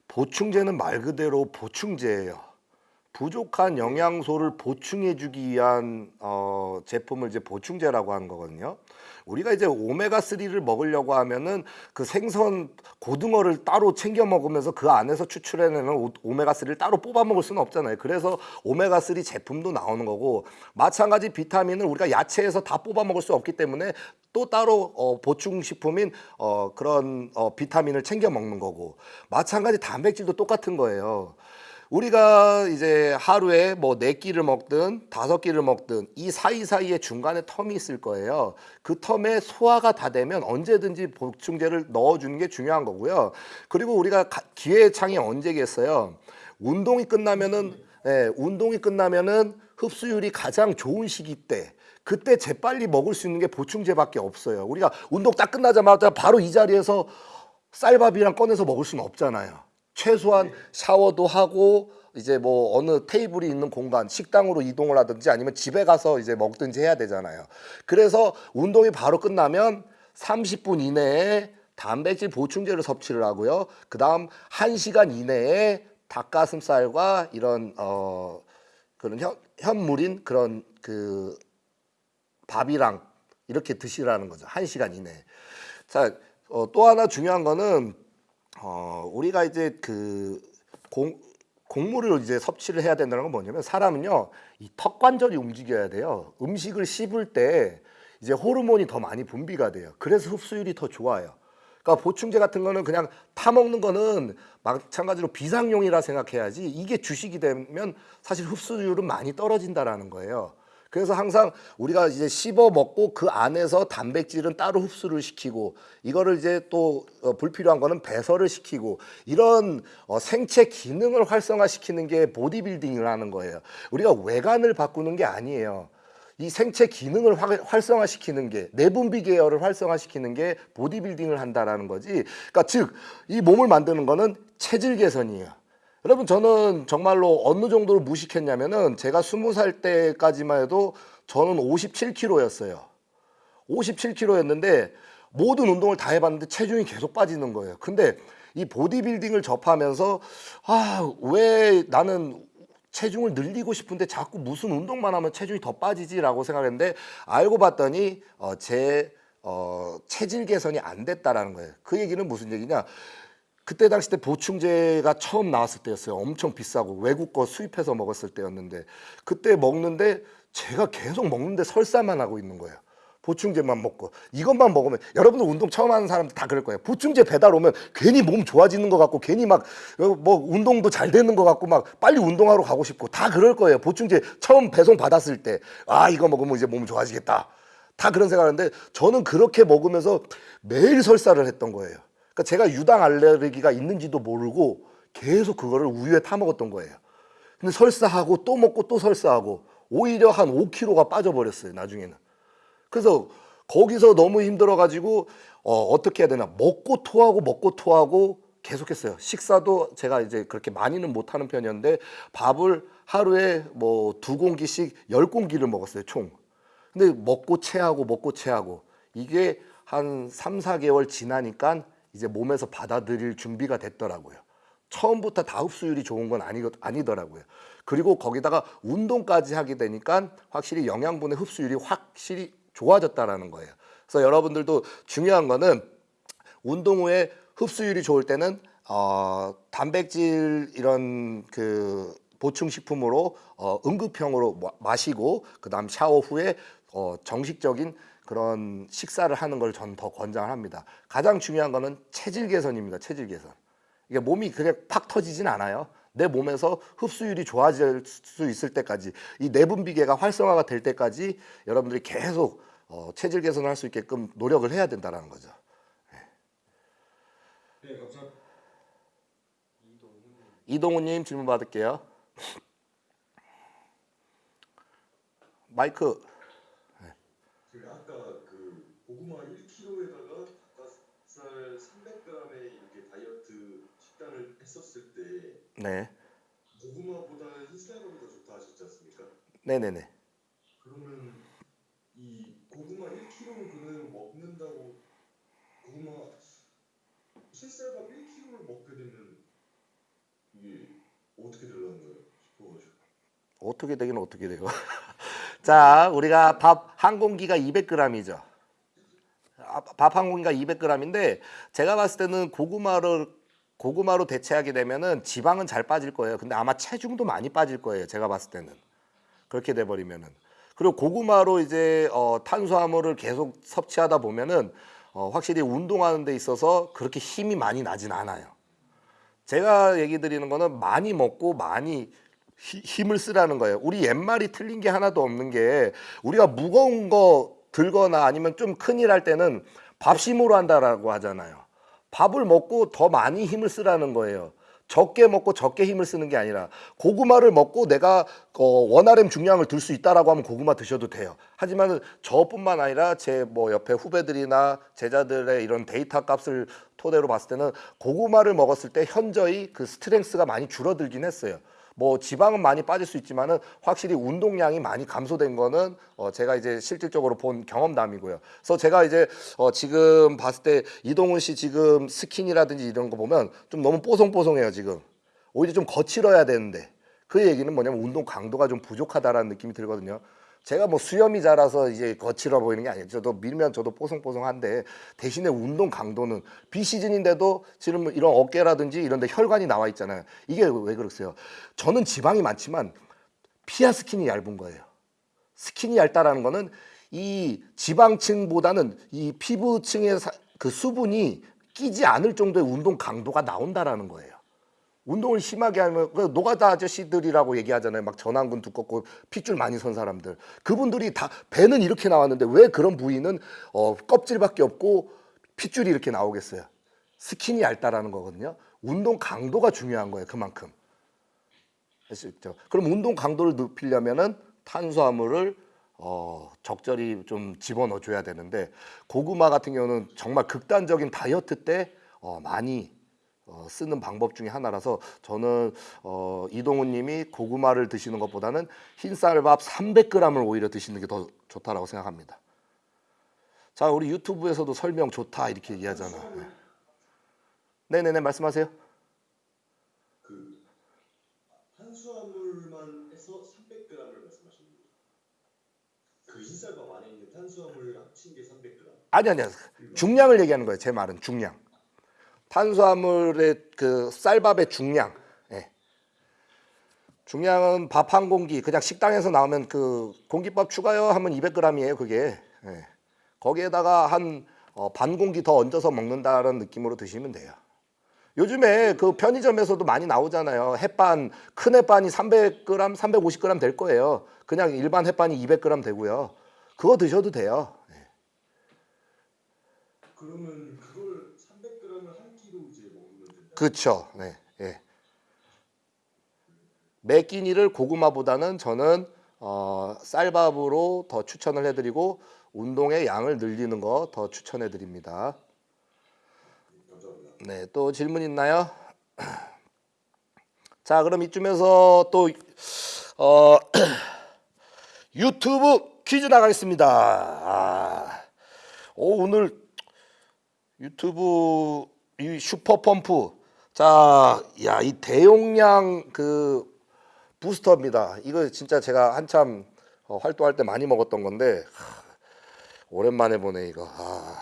보충제는 말 그대로 보충제예요. 부족한 영양소를 보충해주기 위한 어, 제품을 이제 보충제라고 하는 거거든요. 우리가 이제 오메가 3를 먹으려고 하면은 그 생선 고등어를 따로 챙겨 먹으면서 그 안에서 추출해내는 오- 오메가 3를 따로 뽑아 먹을 수는 없잖아요. 그래서 오메가 3 제품도 나오는 거고 마찬가지 비타민을 우리가 야채에서 다 뽑아 먹을 수 없기 때문에 또 따로 어, 보충 식품인 어, 그런 어, 비타민을 챙겨 먹는 거고 마찬가지 단백질도 똑같은 거예요. 우리가 이제 하루에 뭐 네 끼를 먹든 다섯 끼를 먹든 이 사이사이에 중간에 텀이 있을 거예요. 그 텀에 소화가 다 되면 언제든지 보충제를 넣어주는 게 중요한 거고요. 그리고 우리가 가- 기회의 창이 언제겠어요? 운동이 끝나면은 예, 운동이 끝나면은 흡수율이 가장 좋은 시기 때 그때 재빨리 먹을 수 있는 게 보충제밖에 없어요. 우리가 운동 딱 끝나자마자 바로 이 자리에서 쌀밥이랑 꺼내서 먹을 수는 없잖아요. 최소한 샤워도 하고 이제 뭐 어느 테이블이 있는 공간 식당으로 이동을 하든지 아니면 집에 가서 이제 먹든지 해야 되잖아요. 그래서 운동이 바로 끝나면 30분 이내에 단백질 보충제를 섭취를 하고요. 그 다음 1시간 이내에 닭가슴살과 이런 어 그런 현, 현물인 그런 그 밥이랑 이렇게 드시라는 거죠. 1시간 이내에. 자, 어, 또 하나 중요한 거는 어, 우리가 이제 그 공, 곡물을 이제 섭취를 해야 된다는 건 뭐냐면 사람은요 이 턱관절이 움직여야 돼요. 음식을 씹을 때 이제 호르몬이 더 많이 분비가 돼요. 그래서 흡수율이 더 좋아요. 그러니까 보충제 같은 거는 그냥 타 먹는 거는 마찬가지로 비상용이라 생각해야지 이게 주식이 되면 사실 흡수율은 많이 떨어진다라는 거예요. 그래서 항상 우리가 이제 씹어 먹고 그 안에서 단백질은 따로 흡수를 시키고 이거를 이제 또 어, 불필요한 거는 배설을 시키고 이런 어, 생체 기능을 활성화시키는 게 보디빌딩을 하는 거예요. 우리가 외관을 바꾸는 게 아니에요. 이 생체 기능을 활- 활성화시키는 게 내분비 계열을 활성화시키는 게 보디빌딩을 한다라는 거지. 그러니까 즉 이 몸을 만드는 거는 체질 개선이에요. 여러분 저는 정말로 어느 정도로 무식했냐면은 제가 스무 살 때까지만 해도 저는 57kg였어요. 57kg였는데 모든 운동을 다 해봤는데 체중이 계속 빠지는 거예요. 근데 이 보디빌딩을 접하면서 아 왜 나는 체중을 늘리고 싶은데 자꾸 무슨 운동만 하면 체중이 더 빠지지라고 생각했는데 알고 봤더니 어, 제 어, 체질 개선이 안 됐다라는 거예요. 그 얘기는 무슨 얘기냐? 그때 당시 때 보충제가 처음 나왔을 때였어요. 엄청 비싸고 외국 거 수입해서 먹었을 때였는데 그때 먹는데 제가 계속 먹는데 설사만 하고 있는 거예요. 보충제만 먹고 이것만 먹으면 여러분들 운동 처음 하는 사람들 다 그럴 거예요. 보충제 배달 오면 괜히 몸 좋아지는 것 같고 괜히 막 뭐 운동도 잘 되는 것 같고 막 빨리 운동하러 가고 싶고 다 그럴 거예요. 보충제 처음 배송 받았을 때 아 이거 먹으면 이제 몸 좋아지겠다. 다 그런 생각하는데 저는 그렇게 먹으면서 매일 설사를 했던 거예요. 그러니까 제가 유당 알레르기가 있는지도 모르고 계속 그거를 우유에 타 먹었던 거예요. 근데 설사하고 또 먹고 또 설사하고 오히려 한 5kg가 빠져버렸어요. 나중에는. 그래서 거기서 너무 힘들어가지고 어, 어떻게 해야 되나 먹고 토하고 먹고 토하고 계속했어요. 식사도 제가 이제 그렇게 많이는 못하는 편이었는데 밥을 하루에 뭐 두 공기씩 열 공기를 먹었어요 총. 근데 먹고 체하고 먹고 체하고 이게 한 3, 4개월 지나니까 이제 몸에서 받아들일 준비가 됐더라고요. 처음부터 다 흡수율이 좋은 건 아니, 아니더라고요. 그리고 거기다가 운동까지 하게 되니까 확실히 영양분의 흡수율이 확실히 좋아졌다라는 거예요. 그래서 여러분들도 중요한 거는 운동 후에 흡수율이 좋을 때는 어, 단백질 이런 그 보충 식품으로 어, 응급형으로 마- 마시고 그 다음 샤워 후에 어, 정식적인 그런 식사를 하는 걸 전 더 권장을 합니다. 가장 중요한 거는 체질 개선입니다. 체질 개선. 이게 몸이 그냥 팍 터지진 않아요. 내 몸에서 흡수율이 좋아질 수 있을 때까지 이 내분비계가 활성화가 될 때까지 여러분들이 계속 어, 체질 개선을 할 수 있게끔 노력을 해야 된다는 거죠. 네, 감사합니다. 이동우님 질문 받을게요. *laughs* 마이크 제가 아까 그 고구마 1kg에다가 닭가슴살 300g에 이렇게 다이어트 식단을 했었을 때 네 고구마보다는 흰쌀밥이 더 좋다 하셨지 않습니까? 네네네 그러면 이 고구마 1kg 그대로 먹는다고 고구마 흰쌀밥 1kg를 먹게 되면 이게 어떻게 되려는 거예요? 싶어가지고 어떻게 되긴 어떻게 돼요. *laughs* 자 우리가 밥 한 공기가 200g이죠. 밥 한 공기가 200g인데 제가 봤을 때는 고구마를 고구마로 대체하게 되면은 지방은 잘 빠질 거예요. 근데 아마 체중도 많이 빠질 거예요. 제가 봤을 때는 그렇게 돼 버리면은 그리고 고구마로 이제 어, 탄수화물을 계속 섭취하다 보면은 어, 확실히 운동하는 데 있어서 그렇게 힘이 많이 나진 않아요. 제가 얘기 드리는 거는 많이 먹고 많이 히- 힘을 쓰라는 거예요. 우리 옛말이 틀린 게 하나도 없는 게 우리가 무거운 거 들거나 아니면 좀 큰 일 할 때는 밥심으로 한다라고 하잖아요. 밥을 먹고 더 많이 힘을 쓰라는 거예요. 적게 먹고 적게 힘을 쓰는 게 아니라 고구마를 먹고 내가 어, 원RM 중량을 들 수 있다라고 하면 고구마 드셔도 돼요. 하지만 저뿐만 아니라 제 뭐 옆에 후배들이나 제자들의 이런 데이터 값을 토대로 봤을 때는 고구마를 먹었을 때 현저히 그 strength가 많이 줄어들긴 했어요. 뭐 지방은 많이 빠질 수 있지만은 확실히 운동량이 많이 감소된 거는 어 제가 이제 실질적으로 본 경험담이고요. 그래서 제가 이제 어 지금 봤을 때 이동훈 씨 지금 skin이라든지 이런 거 보면 좀 너무 뽀송뽀송해요 지금. 오히려 좀 거칠어야 되는데 그 얘기는 뭐냐면 운동 강도가 좀 부족하다라는 느낌이 들거든요. 제가 뭐 수염이 자라서 이제 거칠어 보이는 게 아니에요. 저도 밀면 저도 뽀송뽀송한데 대신에 운동 강도는 비시즌인데도 지금 뭐 이런 어깨라든지 이런 데 혈관이 나와 있잖아요. 이게 왜 그러세요? 저는 지방이 많지만 피하 스킨이 얇은 거예요. 스킨이 얇다라는 거는 이 지방층보다는 이 피부층의 사- 그 수분이 끼지 않을 정도의 운동 강도가 나온다라는 거예요. 운동을 심하게 하면 그 노가다 아저씨들이라고 얘기하잖아요. 막 전완근 두껍고 핏줄 많이 선 사람들. 그분들이 다 배는 이렇게 나왔는데 왜 그런 부위는 어, 껍질밖에 없고 핏줄이 이렇게 나오겠어요. 스킨이 얇다라는 거거든요. 운동 강도가 중요한 거예요. 그만큼. 아시죠? 그럼 운동 강도를 높이려면은 탄수화물을 어, 적절히 좀 집어넣어 줘야 되는데 고구마 같은 경우는 정말 극단적인 다이어트 때 어, 많이 어, 쓰는 방법 중에 하나라서 저는 어, 이동훈 님이 고구마를 드시는 것보다는 흰쌀밥 300g을 오히려 드시는 게 더 좋다라고 생각합니다. 자, 우리 유튜브에서도 설명 좋다 이렇게 얘기하잖아. 네. 네네네 말씀하세요. 그 탄수화물만 해서 300g을 말씀하시는 거예요. 그 흰쌀밥 안에 있는 탄수화물 합친 게 300g. 아니 아니야. 중량을 얘기하는 거예요. 제 말은 중량. 탄수화물의 그 쌀밥의 중량. 예. 중량은 밥 한 공기 그냥 식당에서 나오면 그 공깃밥 추가요 하면 200g이에요. 그게. 예. 거기에다가 한 어, 반 공기 더 얹어서 먹는다는 느낌으로 드시면 돼요. 요즘에 그 편의점에서도 많이 나오잖아요. 햇반 큰 햇반이 300g, 350g 될 거예요. 그냥 일반 햇반이 200g 되고요. 그거 드셔도 돼요. 그러면 그걸 300g을 한 끼로 이제 먹으면 된다. 그렇죠. 네. 예. 매 끼니를 고구마보다는 저는 어, 쌀밥으로 더 추천을 해드리고 운동의 양을 늘리는 거 더 추천해 드립니다. 감사합니다. 네, 또 질문 있나요? *clears throat* 자, 그럼 이쯤에서 또 어, *clears throat* 유튜브 퀴즈 나가겠습니다. 아, 오, 오늘 유튜브 이 슈퍼 펌프. 자, 야, 이 대용량 그 부스터입니다. 이거 진짜 제가 한참 어, 활동할 때 많이 먹었던 건데 하, 오랜만에 보네 이거. 아,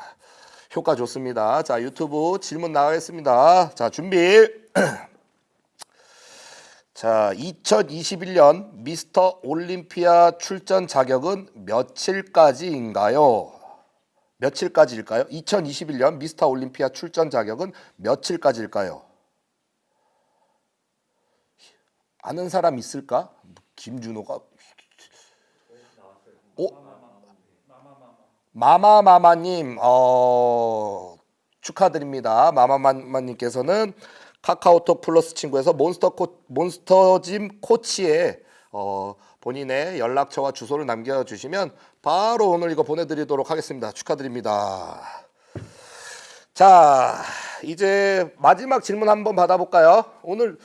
효과 좋습니다. 자, 유튜브 질문 나가겠습니다. 자, 준비. *clears throat* 자, 2021년 미스터 올림피아 출전 자격은 며칠까지인가요? 며칠까지일까요? 2021년 미스터 올림피아 출전 자격은 며칠까지일까요? 아는 사람 있을까? 김준호가 오 마마마마님 어 축하드립니다. 마마마마님께서는 카카오톡 플러스 친구에서 몬스터 코, 몬스터짐 코치에 어 본인의 연락처와 주소를 남겨주시면 바로 오늘 이거 보내드리도록 하겠습니다. 축하드립니다. 자 이제 마지막 질문 한번 받아볼까요? 오늘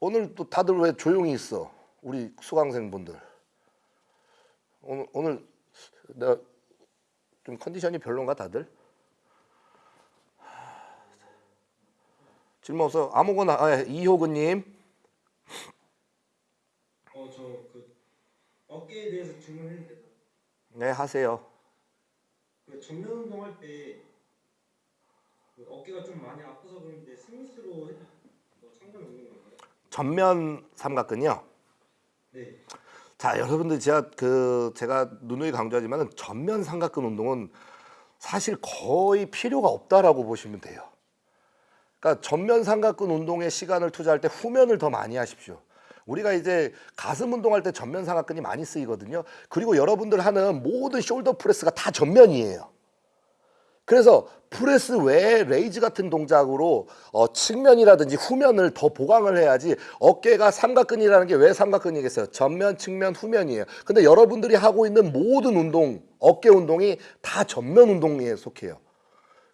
오늘 또 다들 왜 조용히 있어? 우리 수강생분들 오늘 오늘 내가 좀 컨디션이 별론가 다들? 질문 없어 아무거나 아, 예, 이효근님 어 저 그 어깨에 대해서 질문했는데 네 하세요 그 전면 운동할 때 그 어깨가 좀 많이 아파서 그런데 스미스로 해도 뭐 상관없는 건가요? 전면 삼각근이요? 네. 자 여러분들 제가 그 제가 누누이 강조하지만 전면 삼각근 운동은 사실 거의 필요가 없다라고 보시면 돼요. 그러니까 전면 삼각근 운동에 시간을 투자할 때 후면을 더 많이 하십시오. 우리가 이제 가슴 운동할 때 전면 삼각근이 많이 쓰이거든요. 그리고 여러분들 하는 모든 shoulder press가 다 전면이에요. 그래서 프레스 외에 raise 같은 동작으로 어, 측면이라든지 후면을 더 보강을 해야지 어깨가 삼각근이라는 게 왜 삼각근이겠어요? 전면, 측면, 후면이에요. 근데 여러분들이 하고 있는 모든 운동, 어깨 운동이 다 전면 운동에 속해요.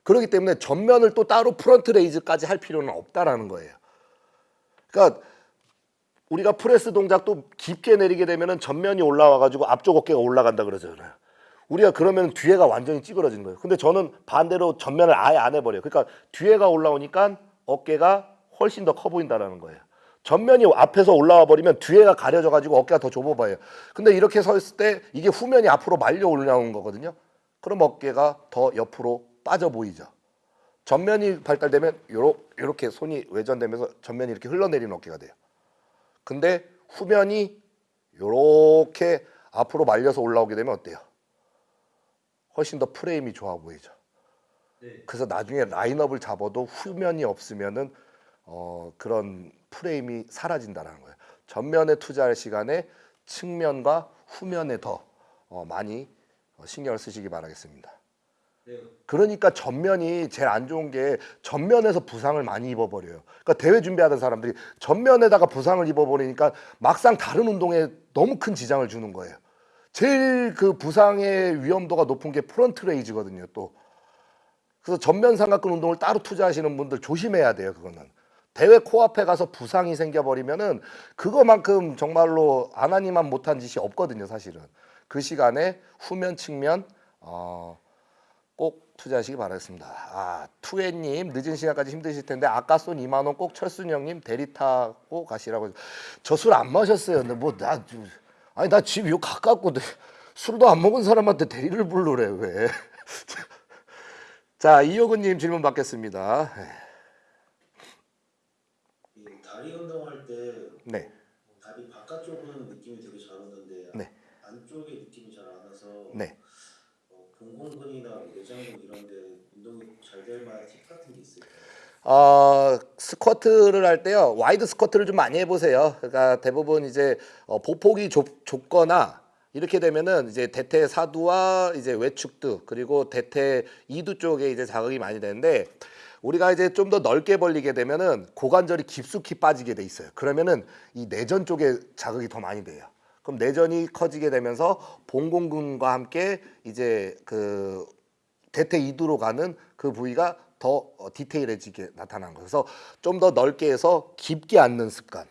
그렇기 때문에 전면을 또 따로 front raise까지 할 필요는 없다라는 거예요. 그러니까 우리가 프레스 동작도 깊게 내리게 되면은 전면이 올라와 가지고 앞쪽 어깨가 올라간다 그러잖아요. 우리가 그러면 뒤에가 완전히 찌그러지는 거예요. 근데 저는 반대로 전면을 아예 안 해버려요. 그러니까 뒤에가 올라오니까 어깨가 훨씬 더 커 보인다라는 거예요. 전면이 앞에서 올라와 버리면 뒤에가 가려져 가지고 어깨가 더 좁아 보여요. 근데 이렇게 서 있을 때 이게 후면이 앞으로 말려 올라오는 거거든요. 그럼 어깨가 더 옆으로 빠져 보이죠. 전면이 발달되면 요러, 요렇게 손이 외전되면서 전면이 이렇게 흘러내리는 어깨가 돼요. 근데 후면이 요렇게 앞으로 말려서 올라오게 되면 어때요? 훨씬 더 프레임이 좋아 보이죠. 네. 그래서 나중에 라인업을 잡아도 후면이 없으면은 어, 그런 프레임이 사라진다는 거예요. 전면에 투자할 시간에 측면과 후면에 더 어, 많이 어, 신경을 쓰시기 바라겠습니다. 네. 그러니까 전면이 제일 안 좋은 게 전면에서 부상을 많이 입어버려요. 그러니까 대회 준비하던 사람들이 전면에다가 부상을 입어버리니까 막상 다른 운동에 너무 큰 지장을 주는 거예요. 제일 그 부상의 위험도가 높은 게 front raise거든요. 또 그래서 전면 삼각근 운동을 따로 투자하시는 분들 조심해야 돼요. 그거는 대회 코앞에 가서 부상이 생겨버리면은 그거만큼 정말로 안 하느니만 못한 짓이 없거든요. 사실은 그 시간에 후면 측면 어, 꼭 투자하시기 바라겠습니다. 아 투애님 늦은 시간까지 힘드실 텐데 아까 쏜 2만 원 꼭 철순 형님 대리 타고 가시라고 저 술 안 마셨어요. 근데 뭐나 아니 나 집 요 가깝고 내- 술도 안 먹은 사람한테 대리를 부르래 왜? *laughs* 자 이효근님 질문 받겠습니다. 이 다리 운동할 때 네. 다리 바깥쪽은 느낌이 되게 잘 오는데 네. 안쪽에 느낌이 잘 안 와서 네. 어, 봉공근이나 내장근 이런 데 운동이 잘 될 만한 팁 같은 게 있을까요? 어, 스쿼트를 할 때요 wide squat를 좀 많이 해보세요. 그러니까 대부분 이제 어, 보폭이 좁, 좁거나 이렇게 되면은 이제 대퇴 사두와 이제 외측두 그리고 대퇴 이두 쪽에 이제 자극이 많이 되는데 우리가 이제 좀 더 넓게 벌리게 되면은 고관절이 깊숙이 빠지게 돼 있어요. 그러면은 이 내전 쪽에 자극이 더 많이 돼요. 그럼 내전이 커지게 되면서 봉공근과 함께 이제 그 대퇴 이두로 가는 그 부위가 더 어, 디테일해지게 나타난 거예요. 그래서 좀 더 넓게 해서 깊게 앉는 습관.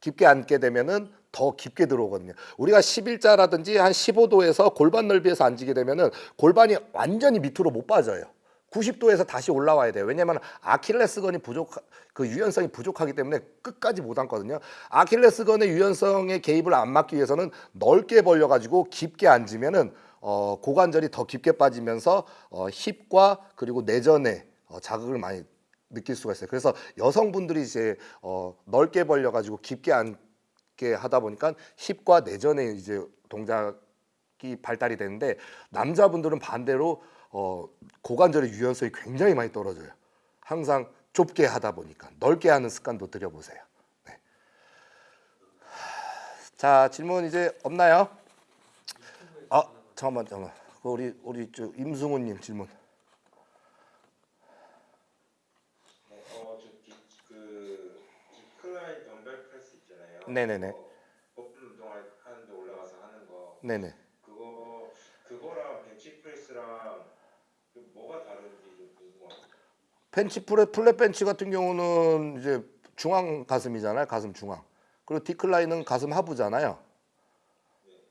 깊게 앉게 되면은 더 깊게 들어오거든요. 우리가 11자라든지 한 15도에서 골반 넓이에서 앉게 되면은 골반이 완전히 밑으로 못 빠져요. 90도에서 다시 올라와야 돼요. 왜냐면 아킬레스건이 부족 그 유연성이 부족하기 때문에 끝까지 못 앉거든요. 아킬레스건의 유연성의 개입을 안 막기 위해서는 넓게 벌려 가지고 깊게 앉으면은 어, 고관절이 더 깊게 빠지면서 어, 힙과 그리고 내전에 어, 자극을 많이 느낄 수가 있어요. 그래서 여성분들이 이제 어, 넓게 벌려 가지고 깊게 앉게 하다 보니까 힙과 내전에 이제 동작이 발달이 되는데 남자분들은 반대로 어, 고관절의 유연성이 굉장히 많이 떨어져요. 항상 좁게 하다 보니까 넓게 하는 습관도 들여보세요. 네. 자 질문 이제 없나요? 아 잠깐만 잠깐만 그 우리 우리 저 임승훈님 질문. 어저그 덤벨 프레스 있잖아요. 네네네. 어, 거품 운동할 하는데 올라가서 하는 거. 네네. 그거 그거랑 벤치 프레스랑 그 뭐가 다른지 좀 궁금합니다. 벤치 프레 flat 벤치 같은 경우는 이제 중앙 가슴이잖아요. 가슴 중앙. 그리고 decline은 가슴 하부잖아요.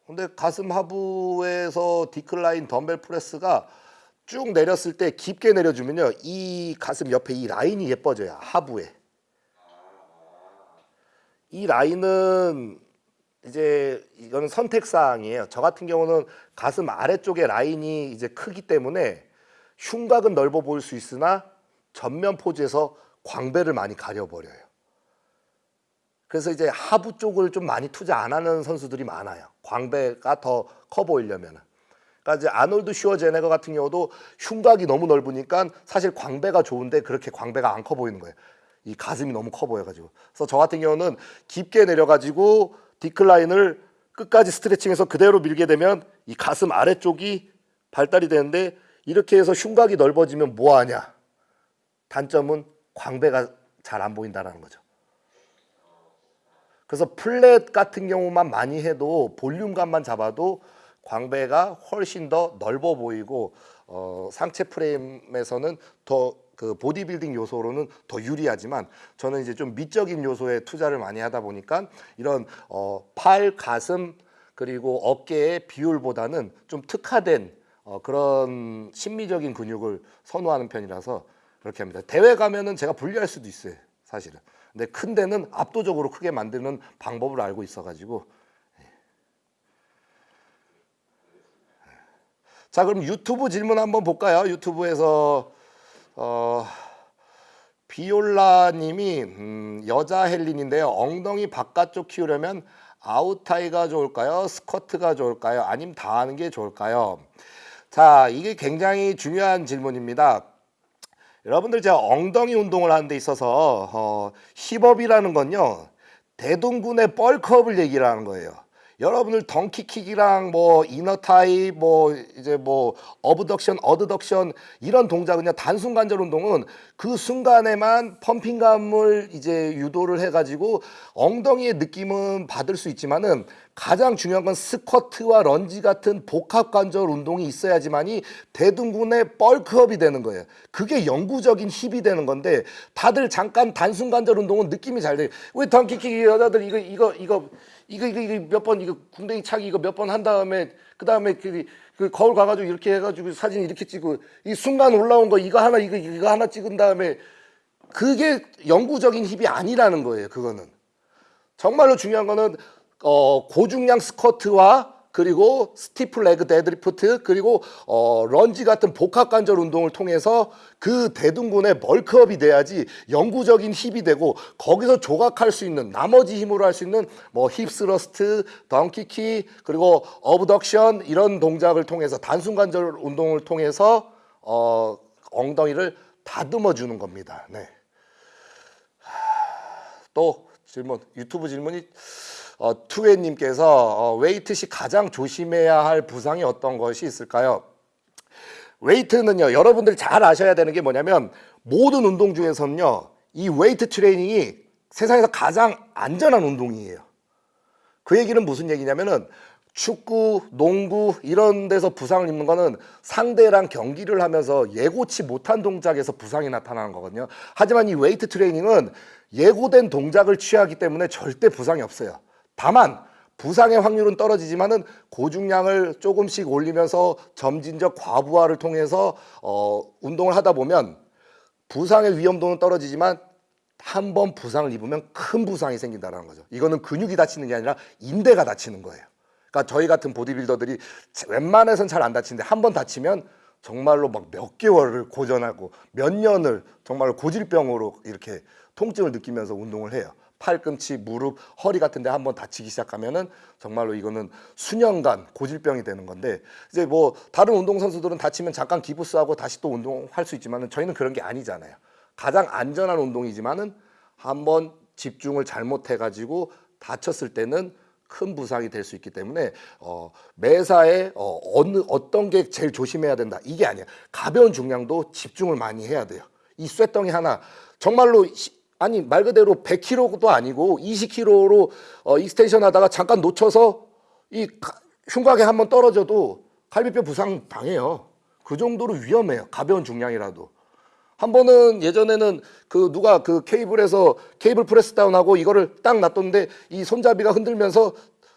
근데 가슴 하부에서 decline dumbbell press가 쭉 내렸을 때 깊게 내려주면요. 이 가슴 옆에 이 라인이 예뻐져요. 하부에. 이 라인은 이제 이거는 선택 사항이에요. 저 같은 경우는 가슴 아래쪽에 라인이 이제 크기 때문에 흉곽은 넓어 보일 수 있으나 전면 포즈에서 광배를 많이 가려버려요. 그래서 이제 하부 쪽을 좀 많이 투자 안 하는 선수들이 많아요. 광배가 더 커 보이려면. 그러니까 이제 아놀드 슈어제네거 같은 경우도 흉곽이 너무 넓으니까 사실 광배가 좋은데 그렇게 광배가 안 커 보이는 거예요. 이 가슴이 너무 커 보여가지고. 그래서 저 같은 경우는 깊게 내려가지고 디클라인을 끝까지 스트레칭해서 그대로 밀게 되면 이 가슴 아래쪽이 발달이 되는데 이렇게 해서 흉곽이 넓어지면 뭐 하냐? 단점은 광배가 잘 안 보인다라는 거죠. 그래서 플랫 같은 경우만 많이 해도 볼륨감만 잡아도 광배가 훨씬 더 넓어 보이고 어, 상체 프레임에서는 더 그 보디빌딩 요소로는 더 유리하지만 저는 이제 좀 미적인 요소에 투자를 많이 하다 보니까 이런 어, 팔, 가슴 그리고 어깨의 비율보다는 좀 특화된 어, 그런 심미적인 근육을 선호하는 편이라서 그렇게 합니다. 대회 가면은 제가 분리할 수도 있어요, 사실은. 근데 큰 데는 압도적으로 크게 만드는 방법을 알고 있어가지고. 자, 그럼 유튜브 질문 한번 볼까요? 유튜브에서 어, 비올라님이 음, 여자 헬린인데요. 엉덩이 바깥쪽 키우려면 아웃타이가 좋을까요? 스쿼트가 좋을까요? 아니면 다 하는 게 좋을까요? 자, 이게 굉장히 중요한 질문입니다. 여러분들 제가 엉덩이 운동을 하는 데 있어서 어, 힙업이라는 건요 대둔근의 뻘크업을 얘기를 하는 거예요. 여러분들 donkey kick이랑 뭐 inner thigh 뭐 이제 뭐 abduction adduction 이런 동작은요 단순 관절 운동은 그 순간에만 pumping감을 이제 유도를 해가지고 엉덩이의 느낌은 받을 수 있지만은 가장 중요한 건 squat와 lunge 같은 복합 관절 운동이 있어야지만이 대둔근의 bulk up이 되는 거예요. 그게 영구적인 힙이 되는 건데 다들 잠깐 단순 관절 운동은 느낌이 잘 돼. 왜 donkey kick 여자들 이거 이거 이거 이거 이거 이거 몇 번 이거 궁뎅이 차기 이거 몇 번 한 다음에 그 다음에 그, 그 거울 가가지고 이렇게 해가지고 사진 이렇게 찍고 이 순간 올라온 거 이거 하나 이거 이거 하나 찍은 다음에 그게 영구적인 힙이 아니라는 거예요. 그거는 정말로 중요한 거는 어, 고중량 squat와 그리고 stiff leg deadlift 그리고 어, 런지 같은 복합 관절 운동을 통해서 그 대둔근의 bulk up이 돼야지 영구적인 힙이 되고 거기서 조각할 수 있는 나머지 힘으로 할 수 있는 뭐 hip thrust, donkey kick 그리고 abduction 이런 동작을 통해서 단순 관절 운동을 통해서 어, 엉덩이를 다듬어 주는 겁니다. 네. 또 질문 유튜브 질문이 어, 투웨님께서 어, 웨이트 시 가장 조심해야 할 부상이 어떤 것이 있을까요? 웨이트는요 여러분들 잘 아셔야 되는 게 뭐냐면 모든 운동 중에서는요 이 웨이트 트레이닝이 세상에서 가장 안전한 운동이에요. 그 얘기는 무슨 얘기냐면은 축구, 농구 이런 데서 부상을 입는 거는 상대랑 경기를 하면서 예고치 못한 동작에서 부상이 나타나는 거거든요. 하지만 이 웨이트 트레이닝은 예고된 동작을 취하기 때문에 절대 부상이 없어요. 다만 부상의 확률은 떨어지지만은 고중량을 조금씩 올리면서 점진적 과부하를 통해서 어, 운동을 하다 보면 부상의 위험도는 떨어지지만 한 번 부상을 입으면 큰 부상이 생긴다는 거죠. 이거는 근육이 다치는 게 아니라 인대가 다치는 거예요. 그러니까 저희 같은 보디빌더들이 웬만해선 잘 안 다치는데 한 번 다치면 정말로 막 몇 개월을 고전하고 몇 년을 정말로 고질병으로 이렇게 통증을 느끼면서 운동을 해요. 팔꿈치, 무릎, 허리 같은 데 한번 다치기 시작하면은 정말로 이거는 수년간 고질병이 되는 건데 이제 뭐 다른 운동 선수들은 다치면 잠깐 기부스하고 다시 또 운동할 수 있지만은 저희는 그런 게 아니잖아요. 가장 안전한 운동이지만은 한번 집중을 잘못해 가지고 다쳤을 때는 큰 부상이 될 수 있기 때문에 어, 매사에 어, 어느 어떤 게 제일 조심해야 된다. 이게 아니야. 가벼운 중량도 집중을 많이 해야 돼요. 이 쇳덩이 하나. 정말로 시- 아니 말 그대로 100kg도 아니고 20kg로 어, extension 하다가 잠깐 놓쳐서 이 가- 흉곽에 한번 떨어져도 갈비뼈 부상 당해요. 그 정도로 위험해요. 가벼운 중량이라도. 한 번은 예전에는 그 누가 그 케이블에서 케이블 press down하고 이거를 딱 놔뒀는데 이 손잡이가 흔들면서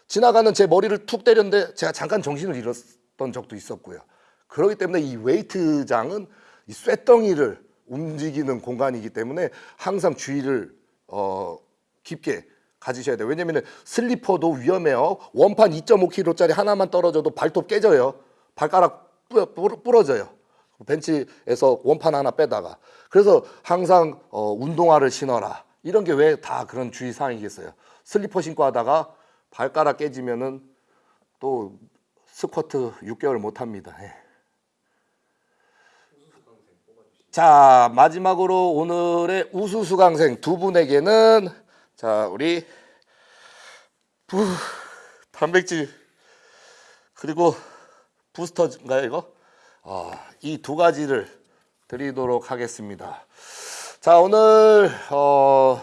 지나가는 제 머리를 툭 때렸는데 제가 잠깐 정신을 잃었던 적도 있었고요. 그렇기 때문에 이 웨이트장은 이 쇳덩이를 움직이는 공간이기 때문에 항상 주의를 어 깊게 가지셔야 돼요. 왜냐면 슬리퍼도 위험해요. 원판 2.5kg짜리 하나만 떨어져도 발톱 깨져요. 발가락 부러져요. 벤치에서 원판 하나 빼다가 그래서 항상 어, 운동화를 신어라 이런 게 왜 다 그런 주의 사항이겠어요 슬리퍼 신고 하다가 발가락 깨지면은 또 스쿼트 6개월 못 합니다 예. 자 마지막으로 오늘의 우수 수강생 두 분에게는 자 우리 부 단백질 그리고 부스터인가요 이거? 아, 이두 가지를 드리도록 하겠습니다. 자 오늘 어,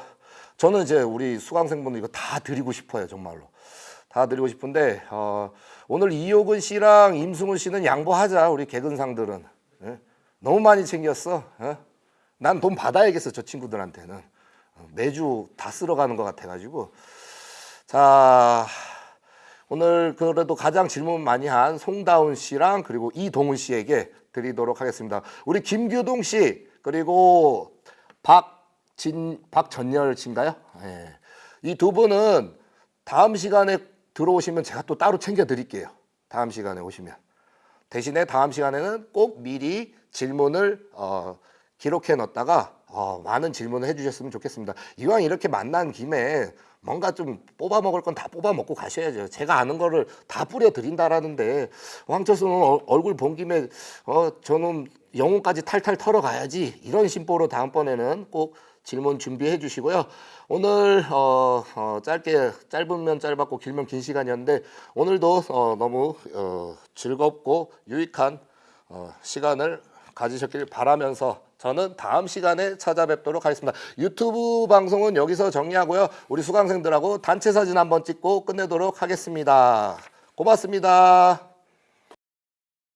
저는 이제 우리 수강생분들 이거 다 드리고 싶어요 정말로 다 드리고 싶은데 어, 오늘 이효근 씨랑 임승훈 씨는 양보하자 우리 개근상들은 예? 너무 많이 챙겼어. 예? 난돈 받아야겠어 저 친구들한테는 어, 매주 다 쓸어가는 것 같아가지고 자 오늘 그래도 가장 질문 많이 한 송다운 씨랑 그리고 이동훈 씨에게 드리도록 하겠습니다. 우리 김규동 씨 그리고 박진 박전열 씨인가요? 예. 이두 분은 다음 시간에 들어오시면 제가 또 따로 챙겨 드릴게요. 다음 시간에 오시면 대신에 다음 시간에는 꼭 미리 질문을 어, 기록해 놨다가 어, 많은 질문을 해주셨으면 좋겠습니다. 이왕 이렇게 만난 김에 뭔가 좀 뽑아 먹을 건 다 뽑아 먹고 가셔야죠. 제가 아는 거를 다 뿌려 드린다라는데 황철수는 어- 얼굴 본 김에 어 저는 영혼까지 탈탈 털어 가야지 이런 심보로 다음번에는 꼭 질문 준비해 주시고요. 오늘 어, 어, 짧게 짧으면 짧았고 길면 긴 시간이었는데 오늘도 어, 너무 어, 즐겁고 유익한 어, 시간을 가지셨길 바라면서 저는 다음 시간에 찾아뵙도록 하겠습니다. 유튜브 방송은 여기서 정리하고요. 우리 수강생들하고 단체 사진 한번 찍고 끝내도록 하겠습니다. 고맙습니다.